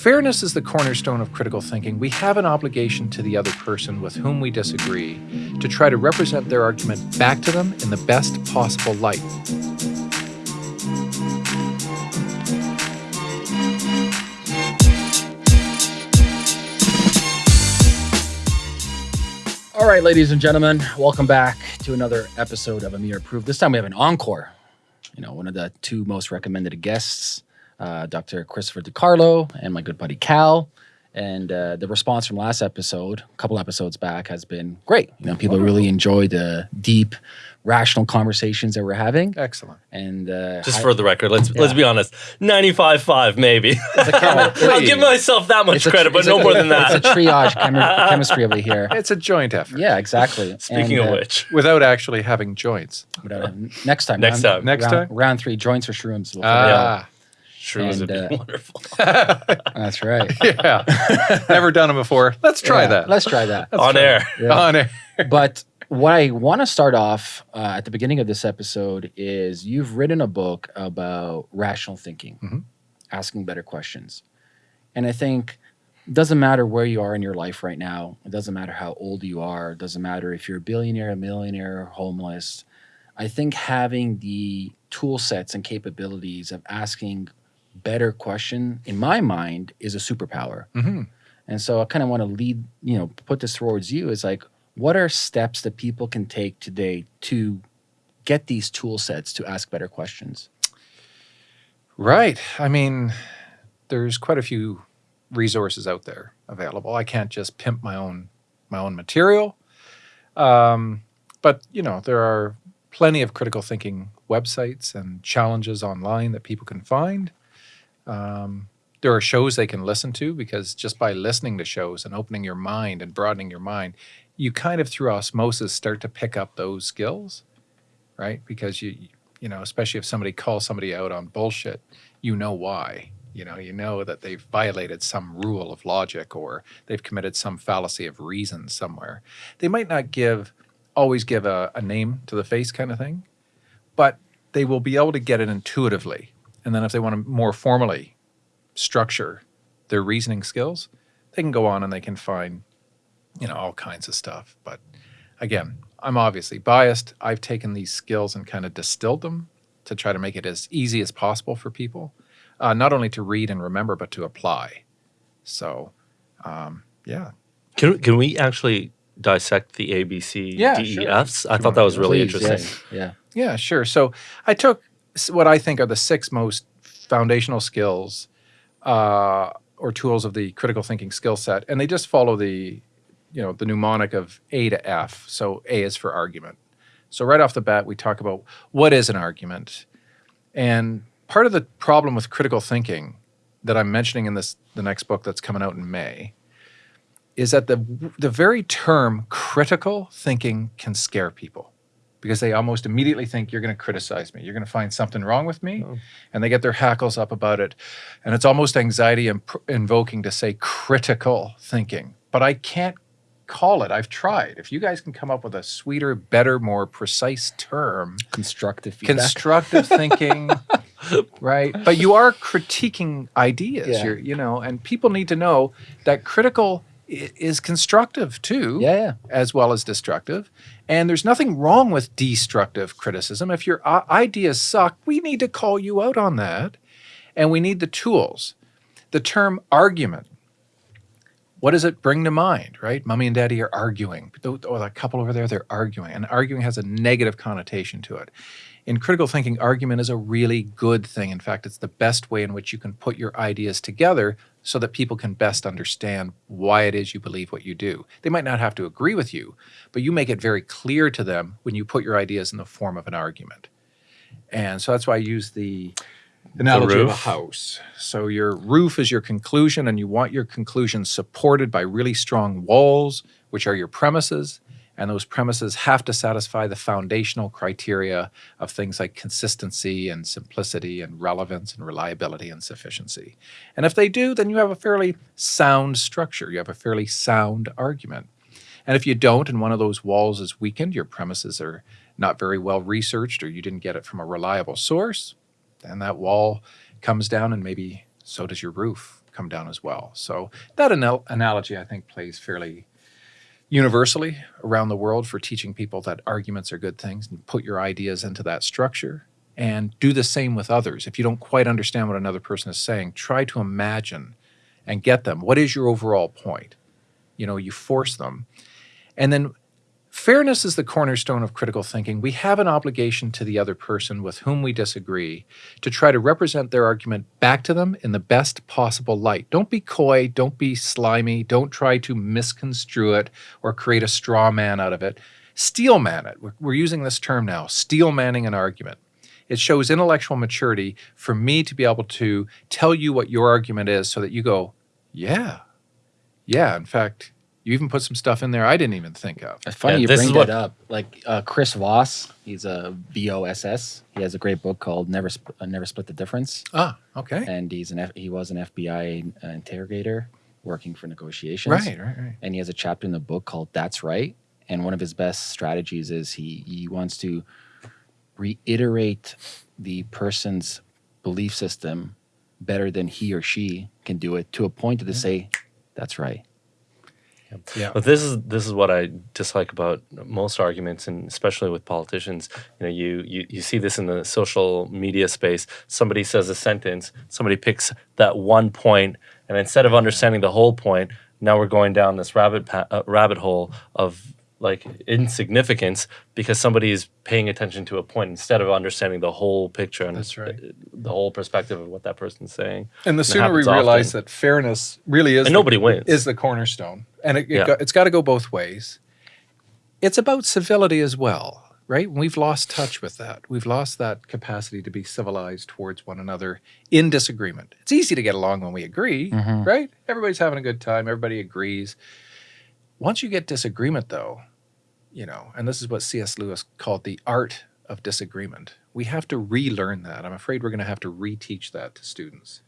fairness is the cornerstone of critical thinking. We have an obligation to the other person with whom we disagree to try to represent their argument back to them in the best possible light. All right, ladies and gentlemen, welcome back to another episode of Amir Approved. This time we have an encore. You know, one of the two most recommended guests, uh, Dr. Christopher DiCarlo and my good buddy Cal. And uh, the response from last episode, a couple episodes back, has been great. You know, people really enjoy the deep, rational conversations that we're having. Excellent. And uh, Just I- for the record, let's let's be honest. 95.5 maybe. I'll give myself that much it's a- credit, but no a- more than that. It's a triage chemi- chemistry over here. It's a joint effort Yeah, exactly. Speaking And, of uh, which, without actually having joints. but, uh, next time. Next round, time. Next round, time? Round three, joints or shrooms. We'll figure it out. Ah, shrooms would and, be uh, wonderful. That's right. yeah. Never done them before. Let's try Yeah, that. Let's try that. On air. Yeah. On air. but what I want to start off uh, at the beginning of this episode is you've written a book about rational thinking, Mhm. asking better questions. And I think it doesn't matter where you are in your life right now. It doesn't matter how old you are. It doesn't matter if you're a billionaire, a millionaire, homeless. I think having the tool sets and capabilities of asking better question in my mind is a superpower. Mhm. And so I kind of want to lead, you know, put this towards you is like, what are steps that people can take today to get these tool sets to ask better questions? Right. I mean, there's quite a few resources out there available. I can't just pimp my own my own material. Um, but you know, there are plenty of critical thinking websites and challenges online that people can find. Um, there are shows they can listen to because just by listening to shows and opening your mind and broadening your mind, you kind of through osmosis start to pick up those skills, right? Because you you know, especially if somebody calls somebody out on bullshit, you know why. You know, you know that they've violated some rule of logic or they've committed some fallacy of reason somewhere. They might not give always give a, a name to the face kind of thing, but they will be able to get it intuitively. And then if they want to more formally structure their reasoning skills, they can go on and they can find, you know, all kinds of stuff. But again, I'm obviously biased. I've taken these skills and kind of distilled them to try to make it as easy as possible for people, uh, not only to read and remember, but to apply. So, um, yeah. Can can we actually dissect the ABC Yeah, DEFs? I thought that was really Please, interesting. yes, Yeah. Yeah, sure. So I took s- what I think are the six most foundational skills uh, or tools of the critical thinking skill set, and they just follow the, you know, the mnemonic of A to F. So A is for argument. So right off the bat, we talk about what is an argument, and part of the problem with critical thinking that I'm mentioning in this the next book that's coming out in May is that the the very term critical thinking can scare people because they almost immediately think you're going to criticize me. You're going to find something wrong with me. Oh. And they get their hackles up about it. And it's almost anxiety imp- invoking to say critical thinking. But I can't call it. I've tried. If you guys can come up with a sweeter, better, more precise term, Constructive feedback. constructive thinking, right? But you are critiquing ideas. Yeah. You're, you know, and people need to know that critical is constructive too yeah, yeah. as well as destructive. And there's nothing wrong with destructive criticism. If your uh, ideas suck, we need to call you out on that. And we need the tools. The term argument, what does it bring to mind, right? Mommy and daddy are arguing. Or that couple over there, they're arguing. And arguing has a negative connotation to it. In critical thinking, argument is a really good thing. In fact, it's the best way in which you can put your ideas together so that people can best understand why it is you believe what you do. They might not have to agree with you, but you make it very clear to them when you put your ideas in the form of an argument. And so that's why I use the analogy of a house. So your roof is your conclusion, and you want your conclusion supported by really strong walls, which are your premises. And those premises have to satisfy the foundational criteria of things like consistency and simplicity and relevance and reliability and sufficiency. And if they do, then you have a fairly sound structure. You have a fairly sound argument. And if you don't, and one of those walls is weakened, your premises are not very well researched, or you didn't get it from a reliable source, then that wall comes down, and maybe so does your roof. come down as well. So that anal- analogy, I think, plays fairly universally around the world for teaching people that arguments are good things and put your ideas into that structure and do the same with others. If you don't quite understand what another person is saying, try to imagine and get them. What is your overall point? You know, you force them. And then fairness is the cornerstone of critical thinking. We have an obligation to the other person with whom we disagree to try to represent their argument back to them in the best possible light. Don't be coy, don't be slimy, don't try to misconstrue it or create a straw man out of it. Steel man it. We're, using this term now steel manning an argument. It shows intellectual maturity for me to be able to tell you what your argument is so that you go, yeah, yeah. In fact, you even put some stuff in there I didn't even think of. It's funny Yeah, you this bring is that what- up. Like uh, Chris Voss, he's a VOSS. He has a great book called Never Sp- uh, Never Split the Difference, Ah, okay. and he's an F- he was an FBI interrogator working for negotiations. Right, right, right. and he has a chapter in the book called "That's Right." And one of his best strategies is he he wants to reiterate the person's belief system better than he or she can do it to a point to say, "That's right." Yeah. But this is this is what I dislike about most arguments, and especially with politicians. You know, you you you see this in the social media space. Somebody says a sentence, somebody picks that one point, and instead of understanding the whole point, now we're going down this rabbit uh, rabbit hole of like insignificance because somebody is paying attention to a point instead of understanding the whole picture and That's right. the, whole perspective of what that person's saying. And the it sooner we realize often. that fairness really is And the- nobody wins. is the cornerstone, and it, it Yeah. go, it's got to go both ways. It's about civility as well, right? We've lost touch with that. We've lost that capacity to be civilized towards one another in disagreement. It's easy to get along when we agree, Mhm. right? Everybody's having a good time. Everybody agrees. Once you get disagreement, though, you know, and this is what C.S. Lewis called the art of disagreement. We have to relearn that. I'm afraid we're going to have to reteach that to students.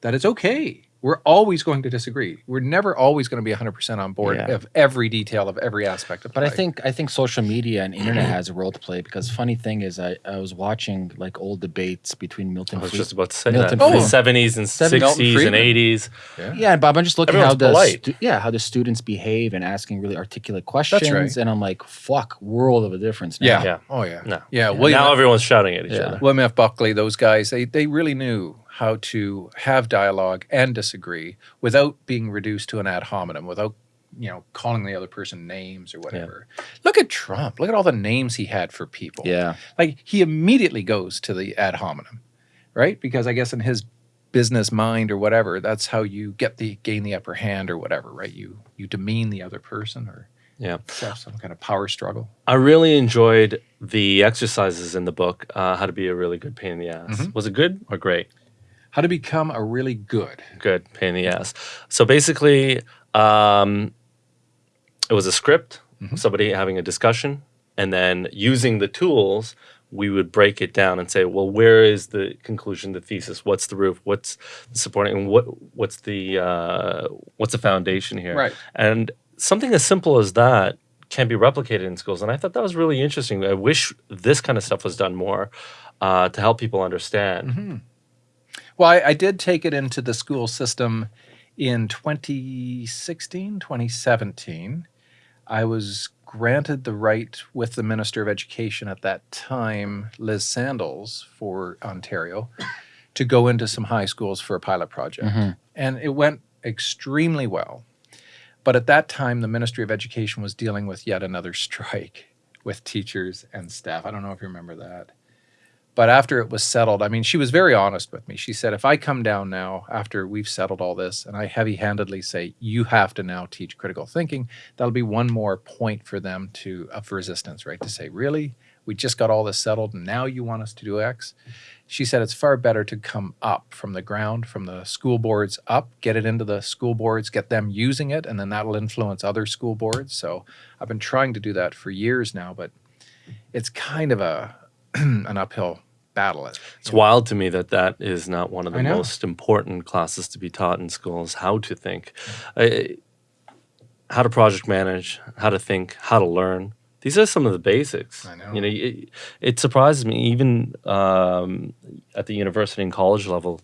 That it's okay. We're always going to disagree. We're never always going to be 100% on board Yeah. of every detail of every aspect of But I think I think social media and internet has a role to play because funny thing is I, I was watching like old debates between Milton I was Fried- just about to say Milton that. In the seventies and Seven- sixties and eighties. yeah. Yeah, Bob, I'm just looking how the stu- yeah how the students behave and asking really articulate questions, right. and I'm like, fuck, world of a difference. Now. Yeah. Yeah. Oh, yeah. No. Yeah. Yeah. William, now everyone's shouting at each Yeah. other. William F. Buckley, those guys, they, they really knew how to have dialogue and disagree without being reduced to an ad hominem, without you know calling the other person names or whatever. Look at Trump. Look at all the names he had for people. yeah, Like he immediately goes to the ad hominem, right? Because I guess in his business mind or whatever, that's how you get the gain the upper hand or whatever, right? You you demean the other person or Yeah. some kind of power struggle. I really enjoyed the exercises in the book, uh, how to be a really good pain in the ass. Mhm. Was it good or great? How to become a really good. Good pain in the ass. So basically, um, it was a script, Mhm. somebody having a discussion, and then using the tools, we would break it down and say, well, where is the conclusion, the thesis? What's the roof? What's the supporting? And what what's the uh, what's the foundation here? Right. And something as simple as that can be replicated in schools. And I thought that was really interesting. I wish this kind of stuff was done more uh, to help people understand. Mhm. Well, I, I did take it into the school system in 2016, 2017. I was granted the right with the Minister of Education at that time, Liz Sandals, for Ontario, to go into some high schools for a pilot project. Mhm. And it went extremely well. But at that time, the Ministry of Education was dealing with yet another strike with teachers and staff. I don't know if you remember that. But after it was settled, I mean, she was very honest with me. She said, if I come down now after we've settled all this and I heavy handedly say, you have to now teach critical thinking, that'll be one more point for them to, of resistance, right? To say, really? We just got all this settled and now you want us to do X? She said, it's far better to come up from the ground, from the school boards up, get it into the school boards, get them using it, and then that'll influence other school boards. So I've been trying to do that for years now, but it's kind of a an uphill battle. It's wild to me that that is not one of the most important classes to be taught in schools. How to think, I- how to project manage, how to think, how to learn. These are some of the basics. I know. You know, it, it surprises me even um, at the university and college level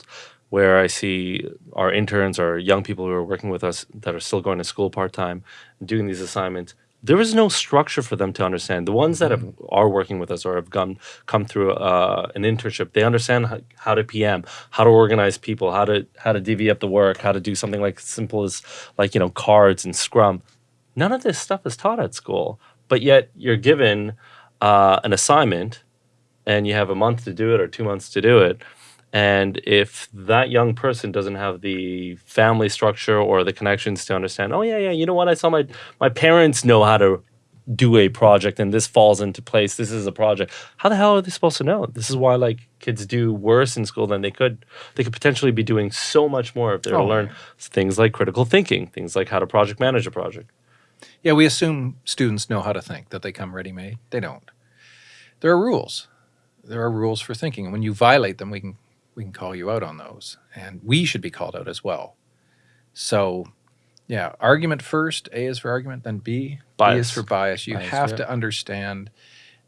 where I see our interns or young people who are working with us that are still going to school part time, doing these assignments. There is no structure for them to understand. The ones that have, are working with us or have come come through uh, an internship, they understand how, how to PM, how to organize people, how to how to divvy up the work, how to do something like simple as like you know cards and Scrum. None of this stuff is taught at school, but yet you're given uh, an assignment, and you have a month to do it or two months to do it. And if that young person doesn't have the family structure or the connections to understand, oh yeah, yeah, you know what? I saw my my parents know how to do a project and this falls into place. This is a project. How the hell are they supposed to know? This is why like kids do worse in school than they could. They could potentially be doing so much more if they were to Oh, learn things like critical thinking, things like how to project manage a project. Yeah, we assume students know how to think, that they come ready made. They don't. There are rules. There are rules for thinking. And when you violate them, we can we can call you out on those. And we should be called out as well. So yeah, argument first, A is for argument, then B. B Bias. is for bias. You Bias, have yeah. to understand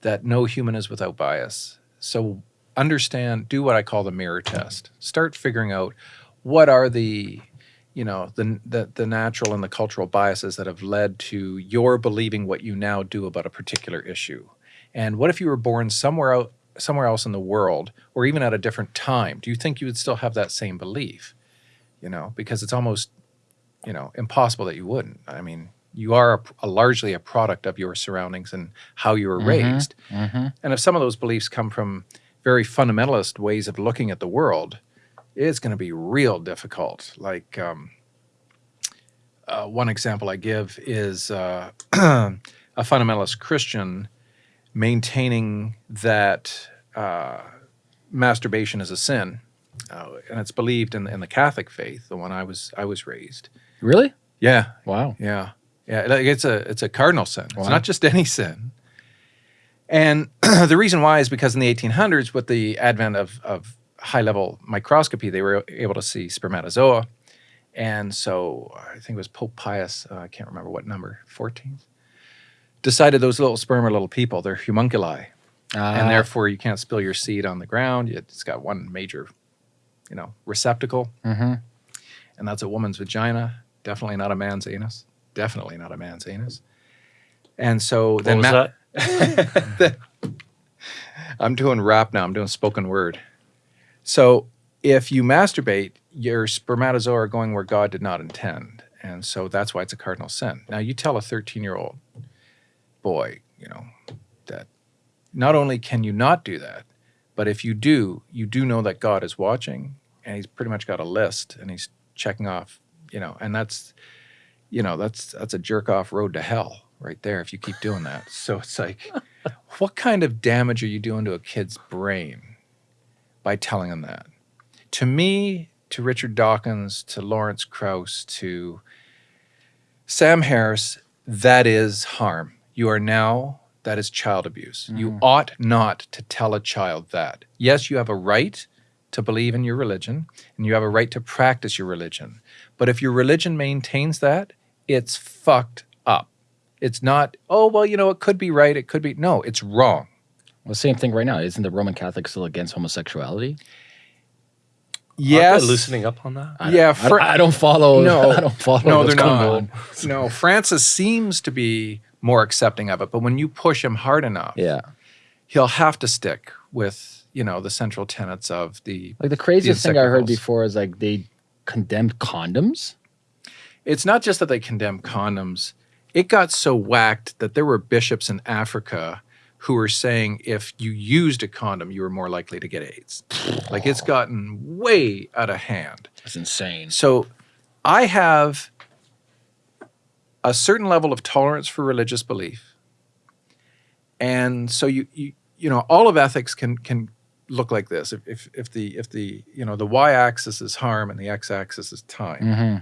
that no human is without bias. So understand, do what I call the mirror test. Start figuring out what are the you know the, the the natural and the cultural biases that have led to your believing what you now do about a particular issue and what if you were born somewhere out somewhere else in the world or even at a different time do you think you would still have that same belief you know because it's almost you know impossible that you wouldn't i mean you are a, a largely a product of your surroundings and how you were Mhm. raised Mm-hmm. and if some of those beliefs come from very fundamentalist ways of looking at the world, it's going to be real difficult. Like um, uh, one example I give is uh, a fundamentalist Christian maintaining that uh, masturbation is a sin, uh, and it's believed in, in the Catholic faith, the one I was I was raised. Really? Yeah, Wow. yeah, yeah. Like it's a it's a cardinal sin. It's not just any sin. And the reason why is because in the 1800s, with the advent of of high level microscopy, they were able to see spermatozoa. And so I think it was Pope Pius, uh, I can't remember what number, 14th, decided those little sperm are little people. They're homunculi. Ah, and therefore you can't spill your seed on the ground. It's got one major, you know, receptacle mhm. and that's a woman's vagina. Definitely not a man's anus. Definitely not a man's anus. And so What then was that? I'm doing rap now. I'm doing spoken word. So if you masturbate, your spermatozoa are going where God did not intend, and so that's why it's a cardinal sin. Now you tell a 13 year old boy, you know, that not only can you not do that, but if you do, you do know that God is watching, and He's pretty much got a list, and He's checking off, you know, and that's, you know, that's that's a jerk off road to hell right there if you keep doing that. So it's like, what kind of damage are you doing to a kid's brain by telling them that? To me, to Richard Dawkins, to Lawrence Krauss, to Sam Harris, that is harm. You are now, that is child abuse. You mm. ought not to tell a child that. Yes, you have a right to believe in your religion and you have a right to practice your religion. But if your religion maintains that, it's fucked up. It's not, oh, well, you know, it could be right. It could be. No, it's wrong. Well, same thing right now. Isn't the Roman Catholic still against homosexuality? Aren't Yes. they loosening up on that? I Yeah, don't, I, Fr- don't, I don't follow. No. I don't follow. No, what's they're going not. on. No, Francis seems to be more accepting of it, but when you push him hard enough, Yeah, he'll have to stick with, you know, the central tenets of the like the craziest thing I heard before is like they condemned condoms. it's not just that they condemned condoms. It got so whacked that there were bishops in Africa who were saying if you used a condom, you were more likely to get AIDS. like it's gotten way out of hand. That's insane. So I have a certain level of tolerance for religious belief. And so you you you know all of ethics can can look like this. If if, if the if the you know the y axis is harm and the x axis is time hmm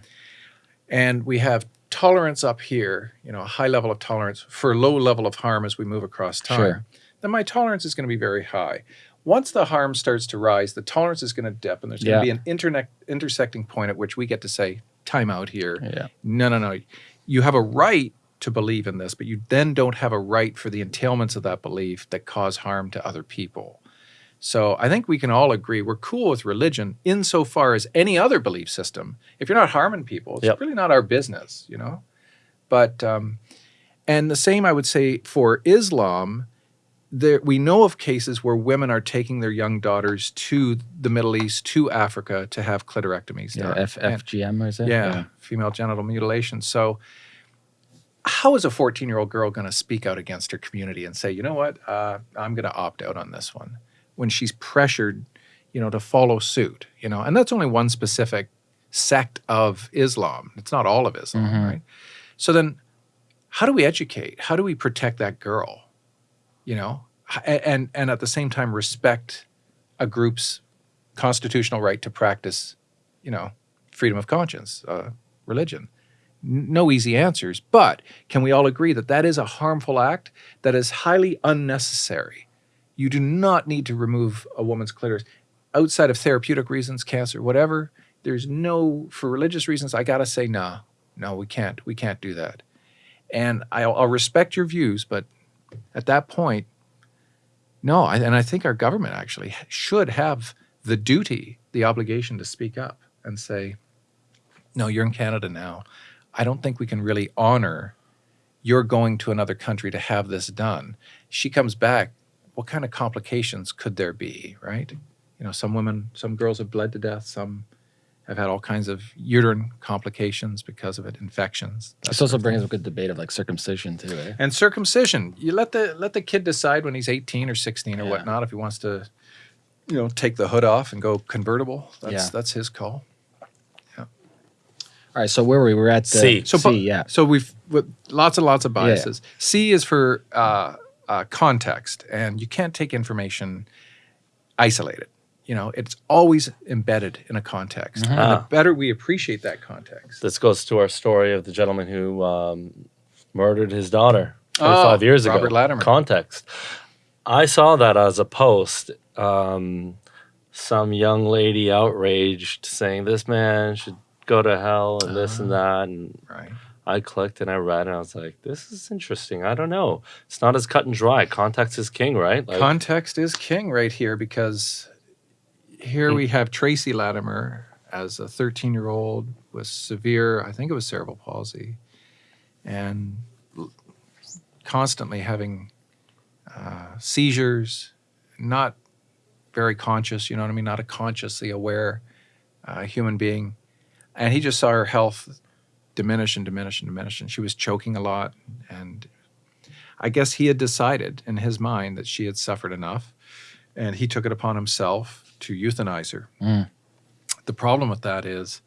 and we have tolerance up here, you know, a high level of tolerance for a low level of harm as we move across time, Sure. then my tolerance is going to be very high. Once the harm starts to rise, the tolerance is going to dip, and there's going Yeah. to be an internet intersecting point at which we get to say, time out here. Yeah. No, no, no. You have a right to believe in this, but you then don't have a right for the entailments of that belief that cause harm to other people. So I think we can all agree we're cool with religion insofar as any other belief system. If you're not harming people, it's Yep. really not our business, you know. But um, and the same I would say for Islam. There, we know of cases where women are taking their young daughters to the Middle East, to Africa, to have clitorectomies Yeah, done. F- And- FGM or is it? yeah, female genital mutilation. So, how is a 14 year old girl going to speak out against her community and say, you know what, uh, I'm going to opt out on this one when she's pressured, you know, to follow suit, you know? And that's only one specific sect of Islam. It's not all of Islam, Mhm. right? So then, how do we educate? How do we protect that girl? You know, and and at the same time respect a group's constitutional right to practice, you know, freedom of conscience, uh, religion. No easy answers, but can we all agree that that is a harmful act that is highly unnecessary? You do not need to remove a woman's clitoris outside of therapeutic reasons, cancer, whatever. There's no for religious reasons. I gotta say, no, no, we can't. We can't do that. And I'll, I'll respect your views, but at that point, no. And I think our government actually should have the duty, the obligation to speak up and say, no, you're in Canada now. I don't think we can really honor your going to another country to have this done. She comes back. What kind of complications could there be, right? You know, some women, some girls have bled to death. Some have had all kinds of uterine complications because of it, infections. that This sort also brings up a good debate of like circumcision too. Eh? And circumcision, you let the let the kid decide when he's 18 or 16 or Yeah. whatnot if he wants to, you know, take the hood off and go convertible. That's Yeah. that's his call. Yeah. All right, so where were we? We're at the C. So, C, yeah. So we've with lots and lots of Yeah, yeah. biases. C is for uh, uh, context, and you can't take information isolated. You know, it's always embedded in a context. Mhm. And the Ah. better we appreciate that context, This goes to our story of the gentleman who um, murdered his daughter 25 Oh, years ago. Robert Latimer. Context. I saw that as a post. Um, some young lady outraged saying this man should go to hell and this and that. And right? I clicked and I read and I was like, this is interesting. I don't know. It's not as cut and dry. Context is king, right? Like, Context is king right here because here we have Tracy Latimer as a 13 year old with severe, I think it was cerebral palsy, and constantly having uh, seizures, not very conscious, you know what I mean? Not a consciously aware uh, human being. And he just saw her health diminish and diminish and diminish, and she was choking a lot. And I guess he had decided in his mind that she had suffered enough, and he took it upon himself to euthanize her. Mm. The problem with that is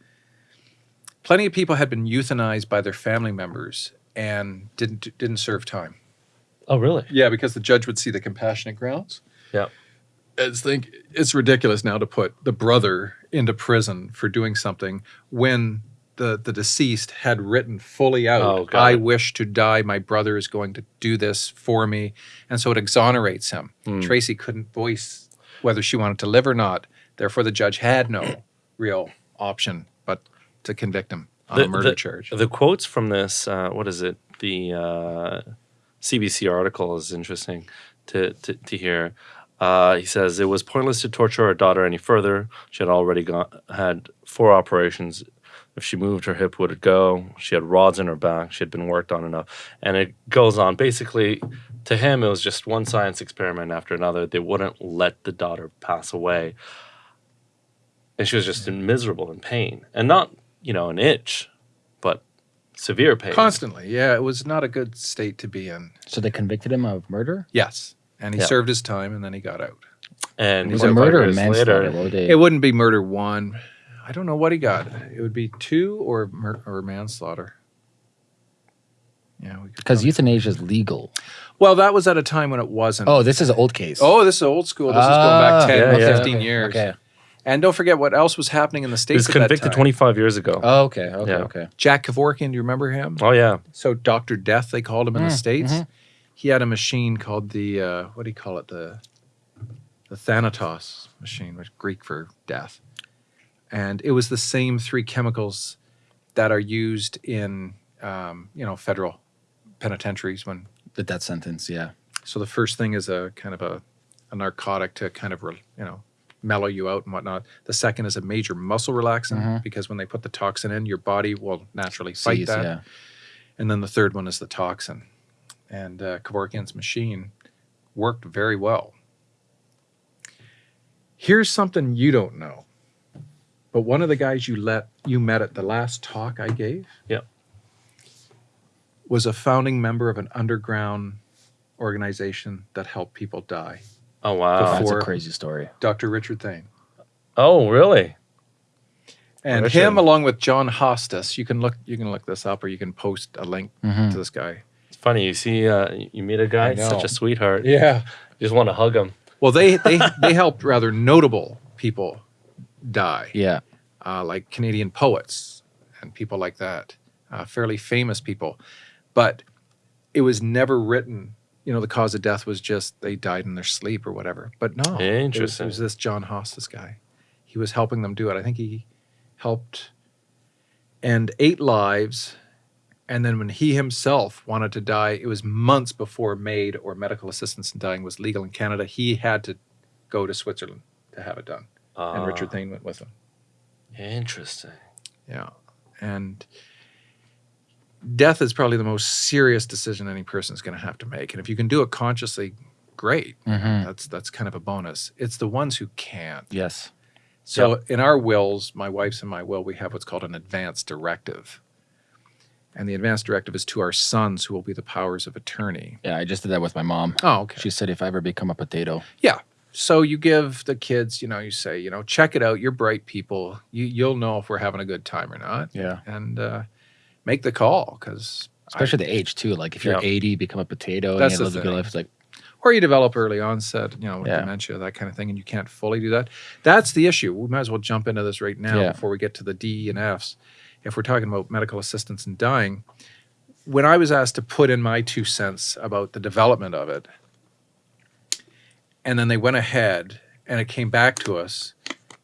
plenty of people had been euthanized by their family members and didn't didn't serve time. oh, really? Yeah, because the judge would see the compassionate grounds. Yeah. It's think it's ridiculous now to put the brother into prison for doing something when the the deceased had written fully out, Oh, I wish to die, my brother is going to do this for me. And so it exonerates him. Hmm. Tracy couldn't voice whether she wanted to live or not. Therefore the judge had no real option but to convict him on a murder charge. The quotes from this, uh, what is it? The uh, CBC article is interesting to, to, to hear. Uh, he says it was pointless to torture our daughter any further. She had already got, had four operations. If she moved, her hip would it go. She had rods in her back. She had been worked on enough. And it goes on. Basically, to him, it was just one science experiment after another. They wouldn't let the daughter pass away. And she was just in miserable in pain. And not, you know, an itch, but severe pain. Constantly, yeah, it was not a good state to be in. So they convicted him of murder? Yes. And he Yeah. served his time and then he got out. And Was a 25 murder or manslaughter? later, What would they- It wouldn't be murder one. I don't know what he got. It would be two or mur- or manslaughter. Yeah, Because euthanasia is legal. Well, that was at a time when it wasn't. Oh, this is an old case. Oh, this is old school. This is going Ah, back 10, yeah, yeah. 15 okay, years. Okay. And don't forget what else was happening in the he States was at that convicted time. 25 years ago. Oh, okay. Okay. Yeah. Okay. Jack Kevorkian, do you remember him? oh, yeah. So Dr. Death, they called him in the Mm, States. mhm. He had a machine called the, uh, what do you call it? The, the Thanatos machine, which is Greek for death. And it was the same three chemicals that are used in, um, you know, federal penitentiaries when The death sentence. Yeah. So the first thing is a kind of a a narcotic to kind of re, you know mellow you out and whatnot. The second is a major muscle relaxant Mhm. because when they put the toxin in, your body will naturally fight Sees, that. yeah. And then the third one is the toxin. And uh, Kevorkian's machine worked very well. Here's something you don't know. But one of the guys you let you met at the last talk I gave Yep. Was a founding member of an underground organization that helped people die. Oh wow. That's a crazy story. Dr. Richard Thane. Oh really? And Richard. him along with John Hofsess, you can look you can look this up or you can post a link Mhm. to this guy. It's funny. You see, uh, you meet a guy, such a sweetheart. Yeah. You just want to hug him. Well, they they they helped rather notable people die, Yeah. uh, like Canadian poets and people like that, uh, fairly famous people. But it was never written. You know, the cause of death was just they died in their sleep or whatever. But no, it was, it Interesting. was this John Hofsess guy. He was helping them do it. I think he helped end eight lives. And then when he himself wanted to die, it was months before MAID or medical assistance in dying was legal in Canada. He had to go to Switzerland to have it done. And Richard Ah, Thane went with him. Interesting. Yeah. And death is probably the most serious decision any person is going to have to make. And if you can do it consciously, great. Mhm. That's that's kind of a bonus. It's the ones who can't. Yes. So in our wills, my wife's and my will, we have what's called an advance directive. And the advance directive is to our sons who will be the powers of attorney. Yeah, I just did that with my mom. Oh, okay. She said if I ever become a potato. Yeah. So you give the kids, you know, you say, you know, check it out. You're bright people. You you'll know if we're having a good time or not. Yeah. And uh, make the call because Especially the age too. Like if you're Yeah. 80, become a potato, That's and you live a good life. It's like or you develop early onset, you know, Yeah. dementia, that kind of thing, and you can't fully do that. That's the issue. We might as well jump into this right now Yeah. before we get to the D and Fs. If we're talking about medical assistance in dying, when I was asked to put in my two cents about the development of it, and then they went ahead and it came back to us,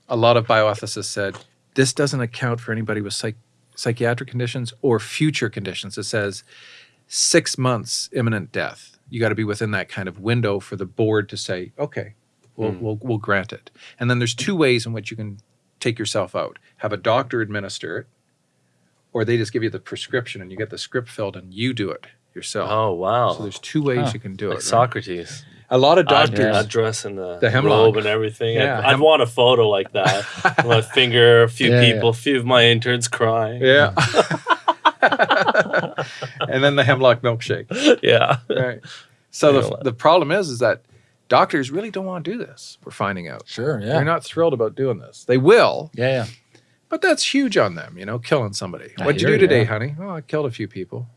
a lot of bioethicists said this doesn't account for anybody with psych- psychiatric conditions or future conditions. It says six months imminent death. You got to be within that kind of window for the board to say, okay, we'll, Hmm. we'll, we'll grant it. And then there's two ways in which you can take yourself out have a doctor administer it, or they just give you the prescription and you get the script filled and you do it yourself. Oh wow. So there's two ways Huh. you can do like it. right? Socrates. A lot of I'd, doctors. I'd dress in the, The hemlock. robe and everything. Yeah, I'd, I'd want a photo like that. My finger, a few Yeah, yeah. people, a few of my interns crying. Yeah. and then the hemlock milkshake. yeah. Right. So the, the problem is, is that doctors really don't want to do this. We're finding out. sure, yeah. They're not thrilled about doing this. They will, yeah, yeah. but that's huge on them, you know, killing somebody. I What'd you do ya. today, honey? Oh, I killed a few people.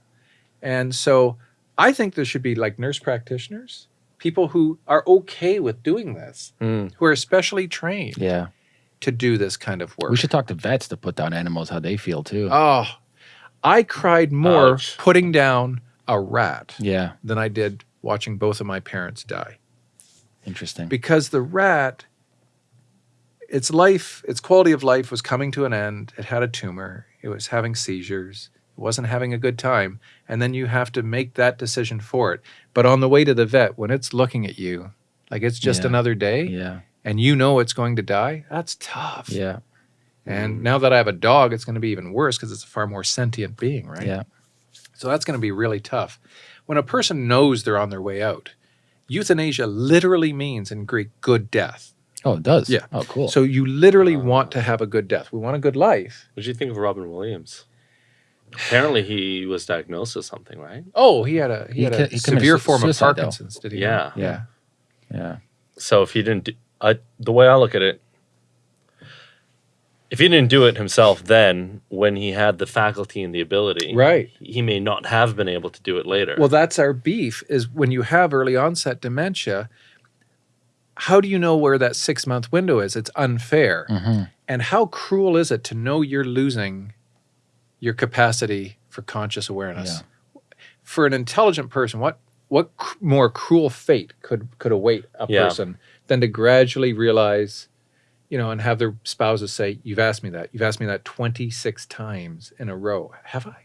And so I think there should be like nurse practitioners, people who are okay with doing this, Mm. who are especially trained Yeah. to do this kind of work. We should talk to vets to put down animals how they feel too. Oh, I cried more Ouch. putting down a rat yeah. than I did watching both of my parents die. Interesting. Because the rat, its life, its quality of life was coming to an end. It had a tumor. It was having seizures. It wasn't having a good time. And then you have to make that decision for it. But on the way to the vet, when it's looking at you, like it's just Yeah. another day, yeah. and you know it's going to die, that's tough. Yeah. And now that I have a dog, it's going to be even worse because it's a far more sentient being, right? Yeah. So that's going to be really tough. When a person knows they're on their way out, euthanasia literally means in Greek good death. Oh, it does. Yeah. Oh, cool. So you literally want to have a good death. We want a good life. What did you think of Robin Williams? Apparently, he was diagnosed with something, right? Oh, he had a he, He had a he severe form of suicide, though. Parkinson's. Did he? Yeah. Yeah. yeah. So if he didn't, do, I, the way I look at it, if he didn't do it himself, then when he had the faculty and the ability, Right. he may not have been able to do it later. Well, that's our beef. Is when you have early onset dementia. How do you know where that six month window is? It's unfair. hmm And how cruel is it to know you're losing your capacity for conscious awareness? For an intelligent person, what what cr- more cruel fate could could await a Yeah. person than to gradually realize, you know, and have their spouses say, "You've asked me that. You've asked me that 26 times in a row. Have I?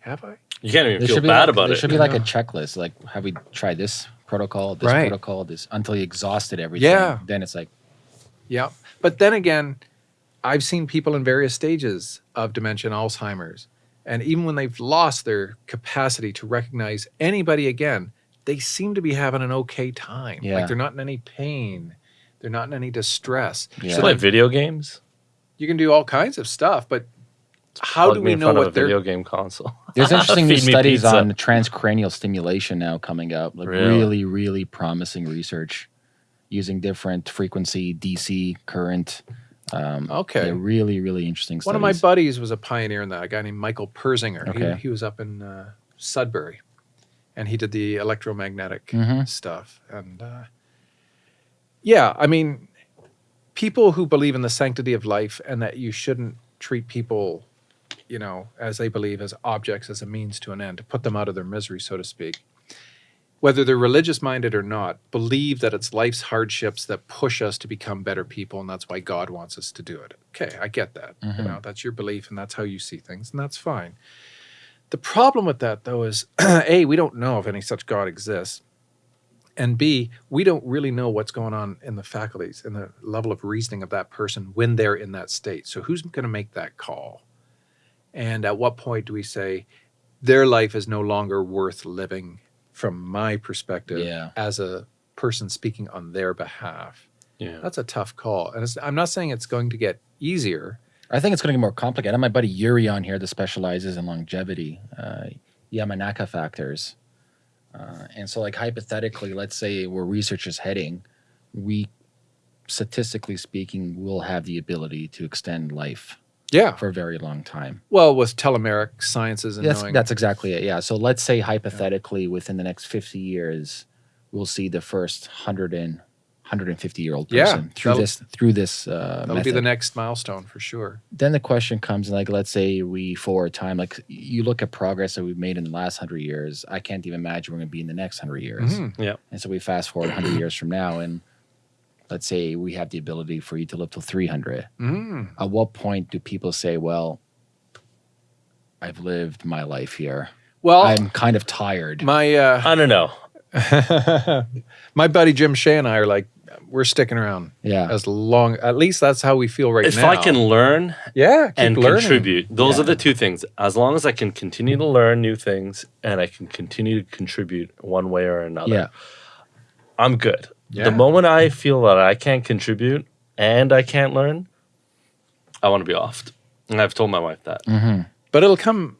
Have I?" you can't even There feel bad like, about there it. should be like a checklist. Like, have we tried this protocol, this Right. protocol, this until you exhausted everything. Yeah. Then it's like, Yeah. But then again, I've seen people in various stages of dementia and Alzheimer's. And even when they've lost their capacity to recognize anybody again, they seem to be having an okay time. Yeah. Like they're not in any pain. They're not in any distress. Yeah. So Play like, video games. you can do all kinds of stuff, but how do we know front of what a they're video game console? there's interesting new studies pizza. on transcranial stimulation now coming up. Like Really? really, really promising research using different frequency DC current. Um, Okay. yeah, really, really interesting. One of my buddies was a pioneer in that, a guy named Michael Persinger. Okay. He, he was up in uh, Sudbury and he did the electromagnetic Mhm. stuff. And uh, yeah, I mean, people who believe in the sanctity of life and that you shouldn't treat people, you know, as they believe as objects, as a means to an end, to put them out of their misery, so to speak. Whether they're religious minded or not, believe that it's life's hardships that push us to become better people, and that's why God wants us to do it. Okay, I get that. Mhm. You know, that's your belief, and that's how you see things, and that's fine. The problem with that, though, is A, we don't know if any such God exists. And B, we don't really know what's going on in the faculties, in the level of reasoning of that person when they're in that state. So, who's going to make that call? And at what point do we say their life is no longer worth living from my perspective Yeah. as a person speaking on their behalf? Yeah. That's a tough call. And it's, I'm not saying it's going to get easier. I think it's going to get more complicated. I have my buddy Yuri on here that specializes in longevity, uh, Yamanaka factors. Uh, and so, like, hypothetically, let's say where research is heading, we, statistically speaking, will have the ability to extend life Yeah. for a very long time. Well, with telomeric sciences and That's, knowing. that's exactly it. Yeah. So, let's say hypothetically, within the next 50 years, we'll see the first 100 and 150 year old Yeah, person through this through this uh, That'll be the next milestone for sure. then the question comes like let's say we forward time like you look at progress that we've made in the last 100 years i can't even imagine we're going to be in the next 100 years Mhm. Yeah. and so we fast forward 100 years from now and let's say we have the ability for you to live till 300 Mm. at what point do people say well i've lived my life here Well, i'm kind of tired my uh, I don't know. my buddy Jim Shea and I are like, we're sticking around yeah as long. At least that's how we feel right now. if. I can learn yeah, keep and learning. contribute, those Yeah. are the two things. As long as I can continue to learn new things and I can continue to contribute one way or another, yeah I'm good. Yeah. The moment I feel that I can't contribute and I can't learn, I want to be offed. And I've told my wife that. hmm But it'll come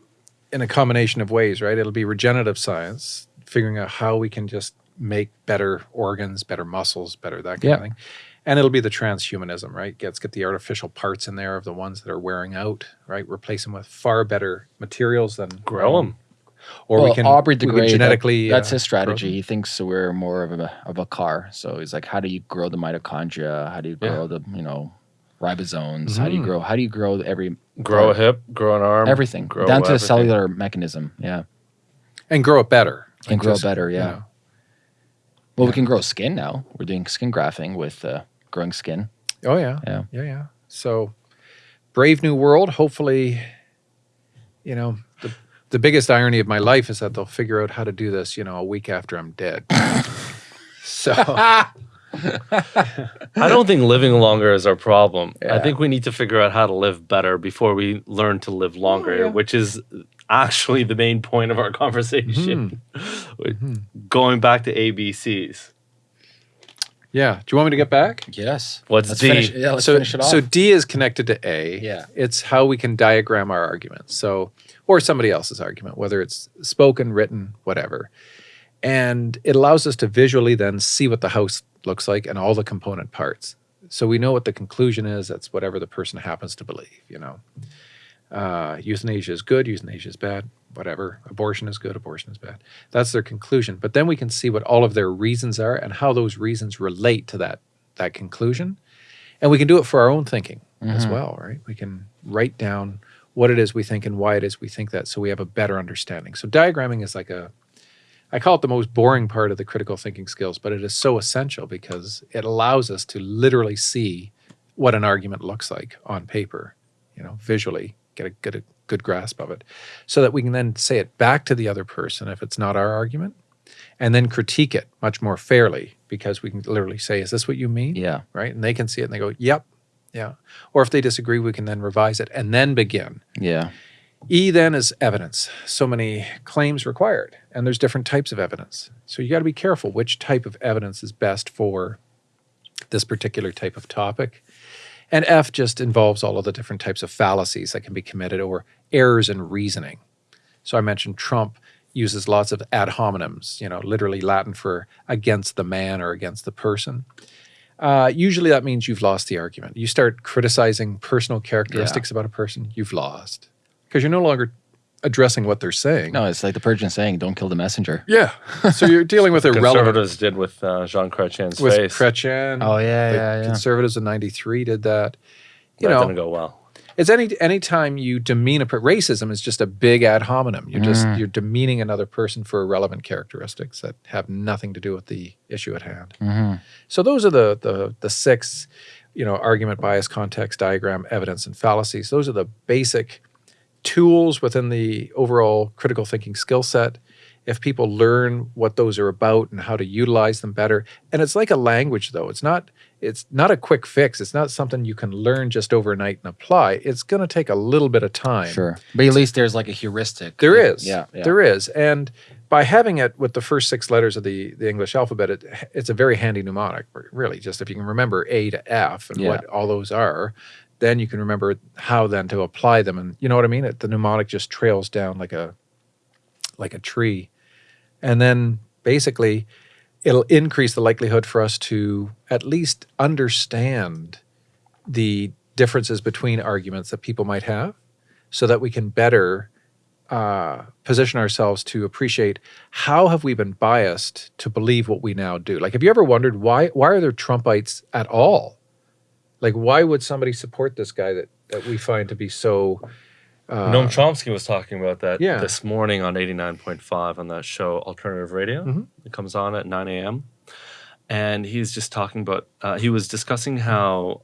in a combination of ways, right? It'll be regenerative science, figuring out how we can just make better organs, better muscles, better that kind Yeah. of thing. And it'll be the transhumanism, right? Let's get the artificial parts in there of the ones that are wearing out, right? Replace them with far better materials than Grow them. Or well, we can Aubrey we can DeGrey, that- genetically. that's uh, his strategy. He thinks we're more of a of a car. So he's like, how do you grow the mitochondria? How do you Yeah. grow the you know ribosomes? How do you Mhm. grow? How do you grow every Grow a hip, grow an arm. everything grow down to the cellular mechanism? Yeah, And grow it better. and Like grow just, better. you Yeah. know. Well, we can grow skin now. We're doing skin grafting with uh, growing skin. Oh yeah. Yeah. Yeah, yeah. So Brave New World, hopefully, you know, the the biggest irony of my life is that they'll figure out how to do this, you know, a week after I'm dead. so I don't think living longer is our problem. I think we need to figure out how to live better before we learn to live longer, yeah. which is actually the main point of our conversation. Mhm. Going back to ABCs. yeah. Do you want me to get back? Yes. What's let's D? Finish, yeah, let's so finish it off. so D is connected to A. Yeah. It's how we can diagram our arguments. So or somebody else's argument, whether it's spoken, written, whatever. And it allows us to visually then see what the house looks like and all the component parts. So we know what the conclusion is. That's whatever the person happens to believe, you know. Uh, euthanasia is good, euthanasia is bad, whatever. Abortion is good, abortion is bad. That's their conclusion. But then we can see what all of their reasons are and how those reasons relate to that that conclusion. And we can do it for our own thinking as Mhm. well, right? We can write down what it is we think and why it is we think that so we have a better understanding. So diagramming is like a I call it the most boring part of the critical thinking skills, but it is so essential because it allows us to literally see what an argument looks like on paper, you know, visually, get a get a good grasp of it, so that we can then say it back to the other person if it's not our argument, and then critique it much more fairly because we can literally say, "Is this what you mean?" Yeah. Right, and they can see it and they go, "Yep." Yeah. Or if they disagree, we can then revise it and then begin. Yeah. E then is evidence. So many claims required, and there's different types of evidence. So you got to be careful which type of evidence is best for this particular type of topic. And F just involves all of the different types of fallacies that can be committed or errors in reasoning. So I mentioned Trump uses lots of ad hominems, you know, literally Latin for against the man or against the person. Uh, usually that means you've lost the argument. You start criticizing personal characteristics about a person, you've lost because you're no longer addressing what they're saying. No, it's like the Persian saying, "Don't kill the messenger." Yeah. So you're dealing with irrelevant. Conservatives did with uh, Jean Chrétien's With face. Chrétien. Oh, yeah, yeah, yeah. Conservatives in '93 did that. You that know, didn't go well. It's any anytime you demean a racism is just a big ad hominem. You're just Mm. you're demeaning another person for irrelevant characteristics that have nothing to do with the issue at hand. hmm So those are the the the six, you know, argument, bias, context, diagram, evidence, and fallacies. Those are the basic tools within the overall critical thinking skill set. If people learn what those are about and how to utilize them better, and it's like a language though. It's not it's not a quick fix. It's not something you can learn just overnight and apply. It's going to take a little bit of time. Sure, but at least there's like a heuristic. There is. Yeah. yeah. There is. And by having it with the first six letters of the, the English alphabet, it, it's a very handy mnemonic, really. Just if you can remember A to F and Yeah. what all those are, then you can remember how then to apply them. And you know what I mean? It, the mnemonic just trails down like a like a tree. And then basically it'll increase the likelihood for us to at least understand the differences between arguments that people might have so that we can better uh, position ourselves to appreciate how have we been biased to believe what we now do. Like, have you ever wondered why why are there Trumpites at all? Like, why would somebody support this guy that that we find to be so? Uh, Noam Chomsky was talking about that Yeah. this morning on 89.5 on that show Alternative Radio. Mhm. It comes on at 9 a.m. And he's just talking about, uh, he was discussing how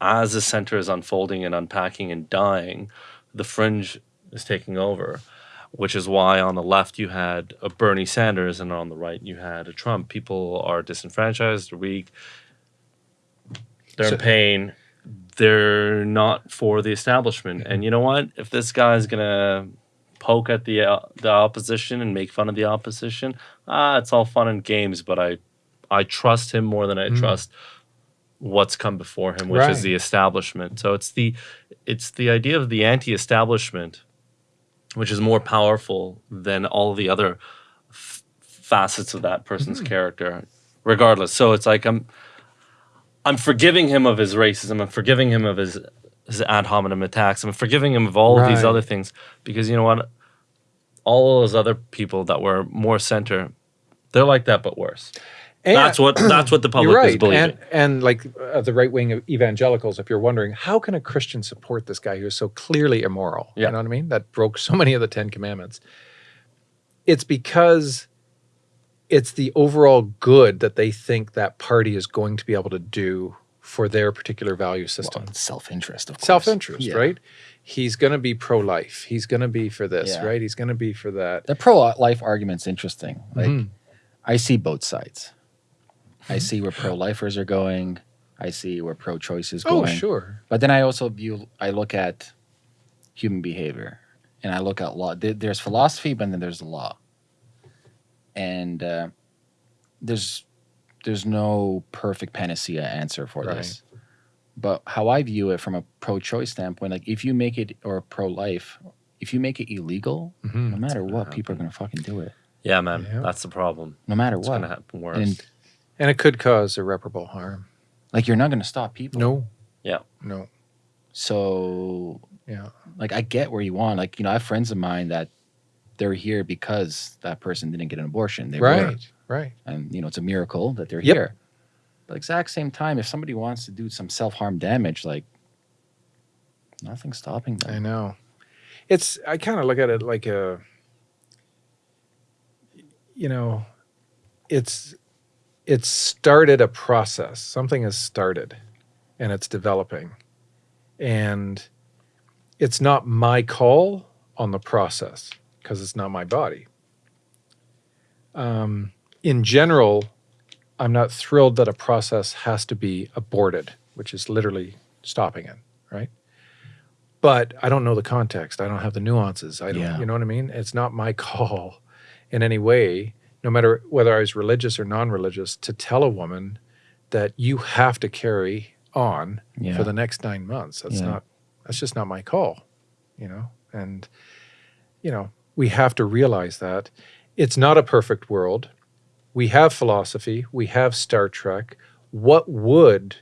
as the center is unfolding and unpacking and dying, the fringe is taking over, which is why on the left you had a Bernie Sanders and on the right you had a Trump. People are disenfranchised, weak, they're So- in pain, they're not for the establishment. And you know what? If this guy's gonna poke at the uh, the opposition and make fun of the opposition, ah, it's all fun and games. But I I trust him more than I trust what's come before him, which Right. is the establishment. So it's the it's the idea of the anti-establishment, which is more powerful than all the other facets of that person's character, regardless. So it's like I'm I'm forgiving him of his racism. I'm forgiving him of his his ad hominem attacks. I'm forgiving him of all of these other things because you know what? All those other people that were more center, they're like that but worse. and- that's what that's what the public You're is believing. and and like uh, the right wing of evangelicals, if you're wondering how can a Christian support this guy who is so clearly immoral, Yeah. you know what I mean? That broke so many of the Ten Commandments. It's because it's the overall good that they think that party is going to be able to do for their particular value system. Well, self-interest, of course. Self-interest, Yeah. right? He's going to be pro-life. He's going to be for this, Yeah. right? He's going to be for that. The pro-life argument's interesting. Like, Mhm. I see both sides. Mm-hmm. I see where pro-lifers are going. I see where pro-choice is Oh, sure. But then I also view, I look at human behavior, and I look at law. There's philosophy, but then there's the law, and uh, there's there's no perfect panacea answer for this. But how I view it from a pro-choice standpoint, like if you make it or pro-life, if you make it illegal, Mhm. no matter what, happen. people are gonna fucking do it, yeah, man, Yeah. that's the problem. no matter It's what. gonna happen worse. And And it could cause irreparable harm. like you're not gonna stop people. No. Yeah. No. So Yeah. like I get where you want. Like you know, I have friends of mine that they're here because that person didn't get an abortion. They right. were, Right. and you know, it's a miracle that they're Yep. here. But exact same time, if somebody wants to do some self harm damage, like nothing's stopping them. I know. It's I kind of look at it like a you know, it's it's started a process. Something has started and it's developing. And it's not my call on the process because it's not my body. Um, in general, I'm not thrilled that a process has to be aborted, which is literally stopping it, right? But I don't know the context. I don't have the nuances. I don't, Yeah. you know what I mean? It's not my call in any way, no matter whether I was religious or non-religious, to tell a woman that you have to carry on Yeah. for the next nine months. That's Yeah. not. That's just not my call, you know. And you know, we have to realize that it's not a perfect world. We have philosophy. We have Star Trek. What would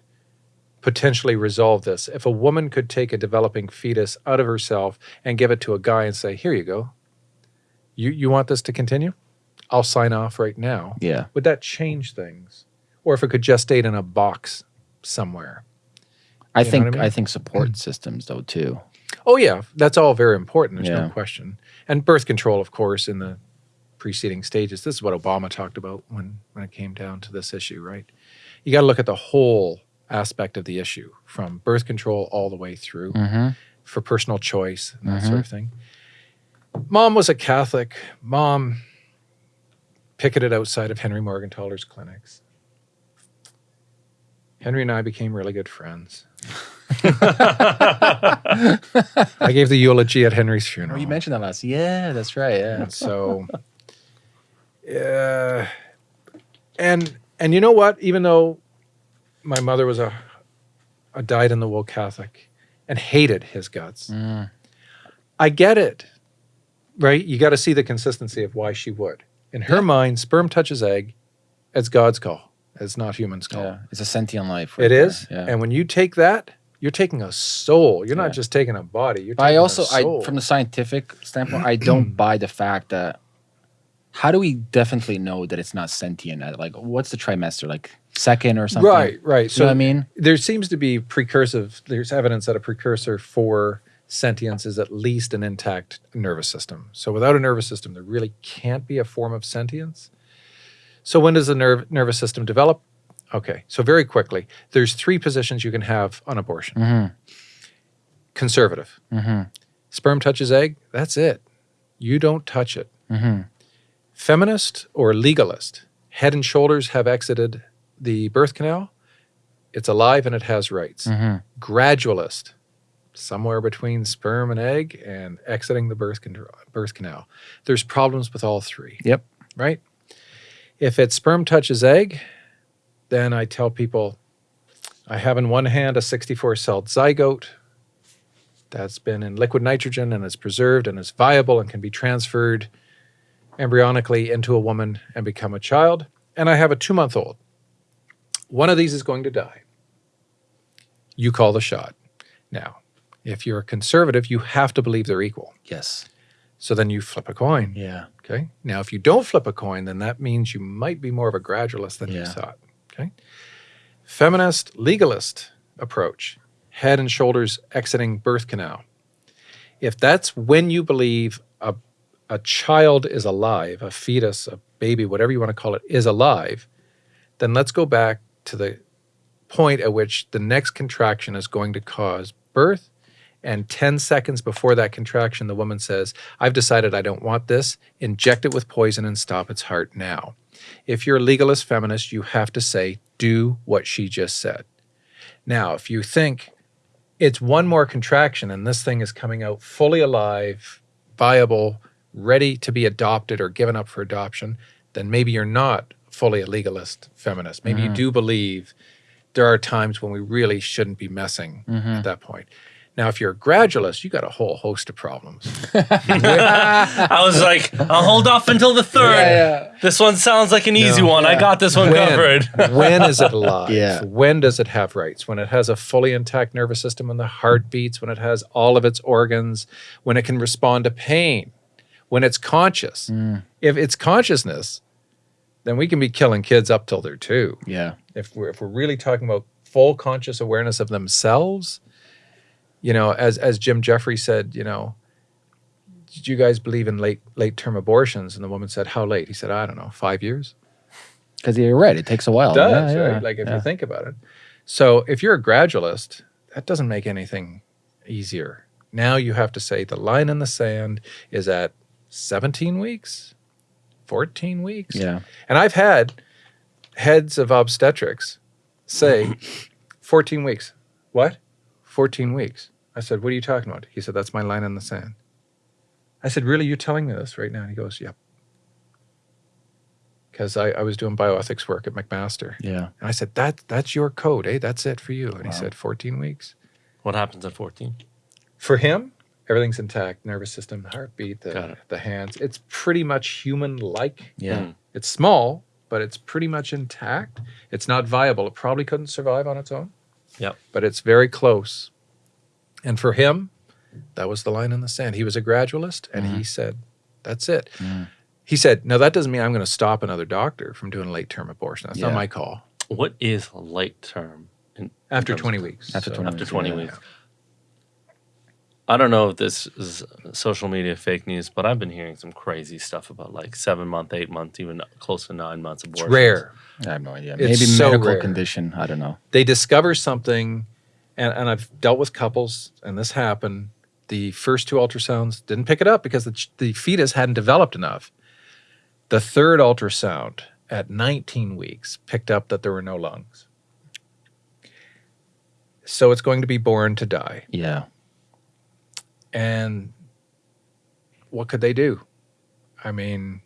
potentially resolve this if a woman could take a developing fetus out of herself and give it to a guy and say, "Here you go. You you want this to continue? I'll sign off right now." Yeah. Would that change things? Or if it could just gestate in a box somewhere? I You think I I, think support systems though too. Oh yeah, that's all very important. There's Yeah. no question. And birth control, of course, in the preceding stages. This is what Obama talked about when when it came down to this issue, right? You got to look at the whole aspect of the issue, from birth control all the way through Mm-hmm. for personal choice and that sort of thing. Mom was a Catholic. Mom picketed outside of Henry Morgenthaler's clinics. Henry and I became really good friends. I gave the eulogy at Henry's funeral. Oh, you mentioned that last. Yeah, that's right. Yeah. So, uh, and and you know what? Even though my mother was a a dyed in the wool Catholic and hated his guts, Mm. I get it. Right? You got to see the consistency of why she would. In her mind, sperm touches egg. It's God's call. It's not human's call. Yeah. It's a sentient life. It there. is. Yeah. And when you take that, you're taking a soul. You're Yeah. not just taking a body. You're I also, a soul. I from the scientific standpoint, I don't buy the fact that. How do we definitely know that it's not sentient? Uh, like, what's the trimester? Like second or something? right, right. So So I mean, there seems to be precursive there's evidence that a precursor for sentience is at least an intact nervous system so without a nervous system there really can't be a form of sentience so when does the nerve, nervous system develop okay so very quickly there's three positions you can have on abortion. Hmm conservative. Hmm sperm touches egg that's it. You don't touch it. Hmm feminist or legalist head and shoulders have exited the birth canal. It's alive and it has rights. Hmm gradualist, somewhere between sperm and egg and exiting the birth, birth canal. There's problems with all three, Yep. right? If it's sperm touches egg, then I tell people I have in one hand a 64 celled zygote that's been in liquid nitrogen and is preserved and is viable and can be transferred embryonically into a woman and become a child. And I have a two month old. One of these is going to die. You call the shot. Now, if you're a conservative, you have to believe they're equal. Yes. So then you flip a coin. Yeah. Okay. Now, if you don't flip a coin, then that means you might be more of a gradualist than you thought. Okay. Feminist, legalist approach, head and shoulders exiting birth canal. If that's when you believe a, a child is alive, a fetus, a baby, whatever you want to call it, is alive, then let's go back to the point at which the next contraction is going to cause birth. And 10 seconds before that contraction, the woman says, I've decided I don't want this. Inject it with poison and stop its heart now. If you're a legalist feminist, you have to say, do what she just said. Now, if you think it's one more contraction and this thing is coming out fully alive, viable, ready to be adopted or given up for adoption, then maybe you're not fully a legalist feminist. Maybe you mm-hmm. do believe there are times when we really shouldn't be messing mm-hmm. at that point. Now, if you're a gradualist, you got a whole host of problems. I was like, I'll hold off until the third. Yeah, This one sounds like an easy No. one. I got this one covered. when is it alive? Yeah. When does it have rights? When it has a fully intact nervous system, when the heart beats, when it has all of its organs, when it can respond to pain, when it's conscious. Mm. If it's consciousness, then we can be killing kids up till they're two. Yeah. If we're if we're really talking about full conscious awareness of themselves, you know, as as Jim Jefferies said, you know, did you guys believe in late late term abortions? And the woman said, How late? He said, I don't know, five years Because you're right. It takes a while. does, Yeah, yeah. Like if yeah. you think about it. So if you're a gradualist, that doesn't make anything easier. Now you have to say the line in the sand is at 17 weeks, 14 weeks. Yeah. And I've had heads of obstetrics say 14 weeks. What? 14 weeks. I said, What are you talking about? He said, That's my line in the sand. I said, Really? You're telling me this right now? And he goes, Yep. Because I, I was doing bioethics work at McMaster. Yeah. And I said, that, That's your code, eh? That's it for you. And Wow. he said, 14 weeks. What happens at 14? For him, everything's intact nervous system, heartbeat, the, the hands. It's pretty much human like. Yeah. Mm. It's small, but it's pretty much intact. It's not viable. It probably couldn't survive on its own. Yep. But it's very close. And for him, that was the line in the sand. He was a gradualist and he said, That's it. Mm. He said, No, that doesn't mean I'm going to stop another doctor from doing a late term abortion. That's Yeah. not my call. What is late term? In, in After terms of- 20 weeks. After So- 20 After weeks, 20 yeah. weeks. I don't know if this is social media fake news, but I've been hearing some crazy stuff about like seven month, eight month, even close to nine months It's abortions. rare. I have no idea. It's Maybe so medical rare. condition. I don't know. they discover something, and, and I've dealt with couples, and this happened. The first two ultrasounds didn't pick it up because the, the fetus hadn't developed enough. The third ultrasound at 19 weeks picked up that there were no lungs. So it's going to be born to die. Yeah. And what could they do? I mean,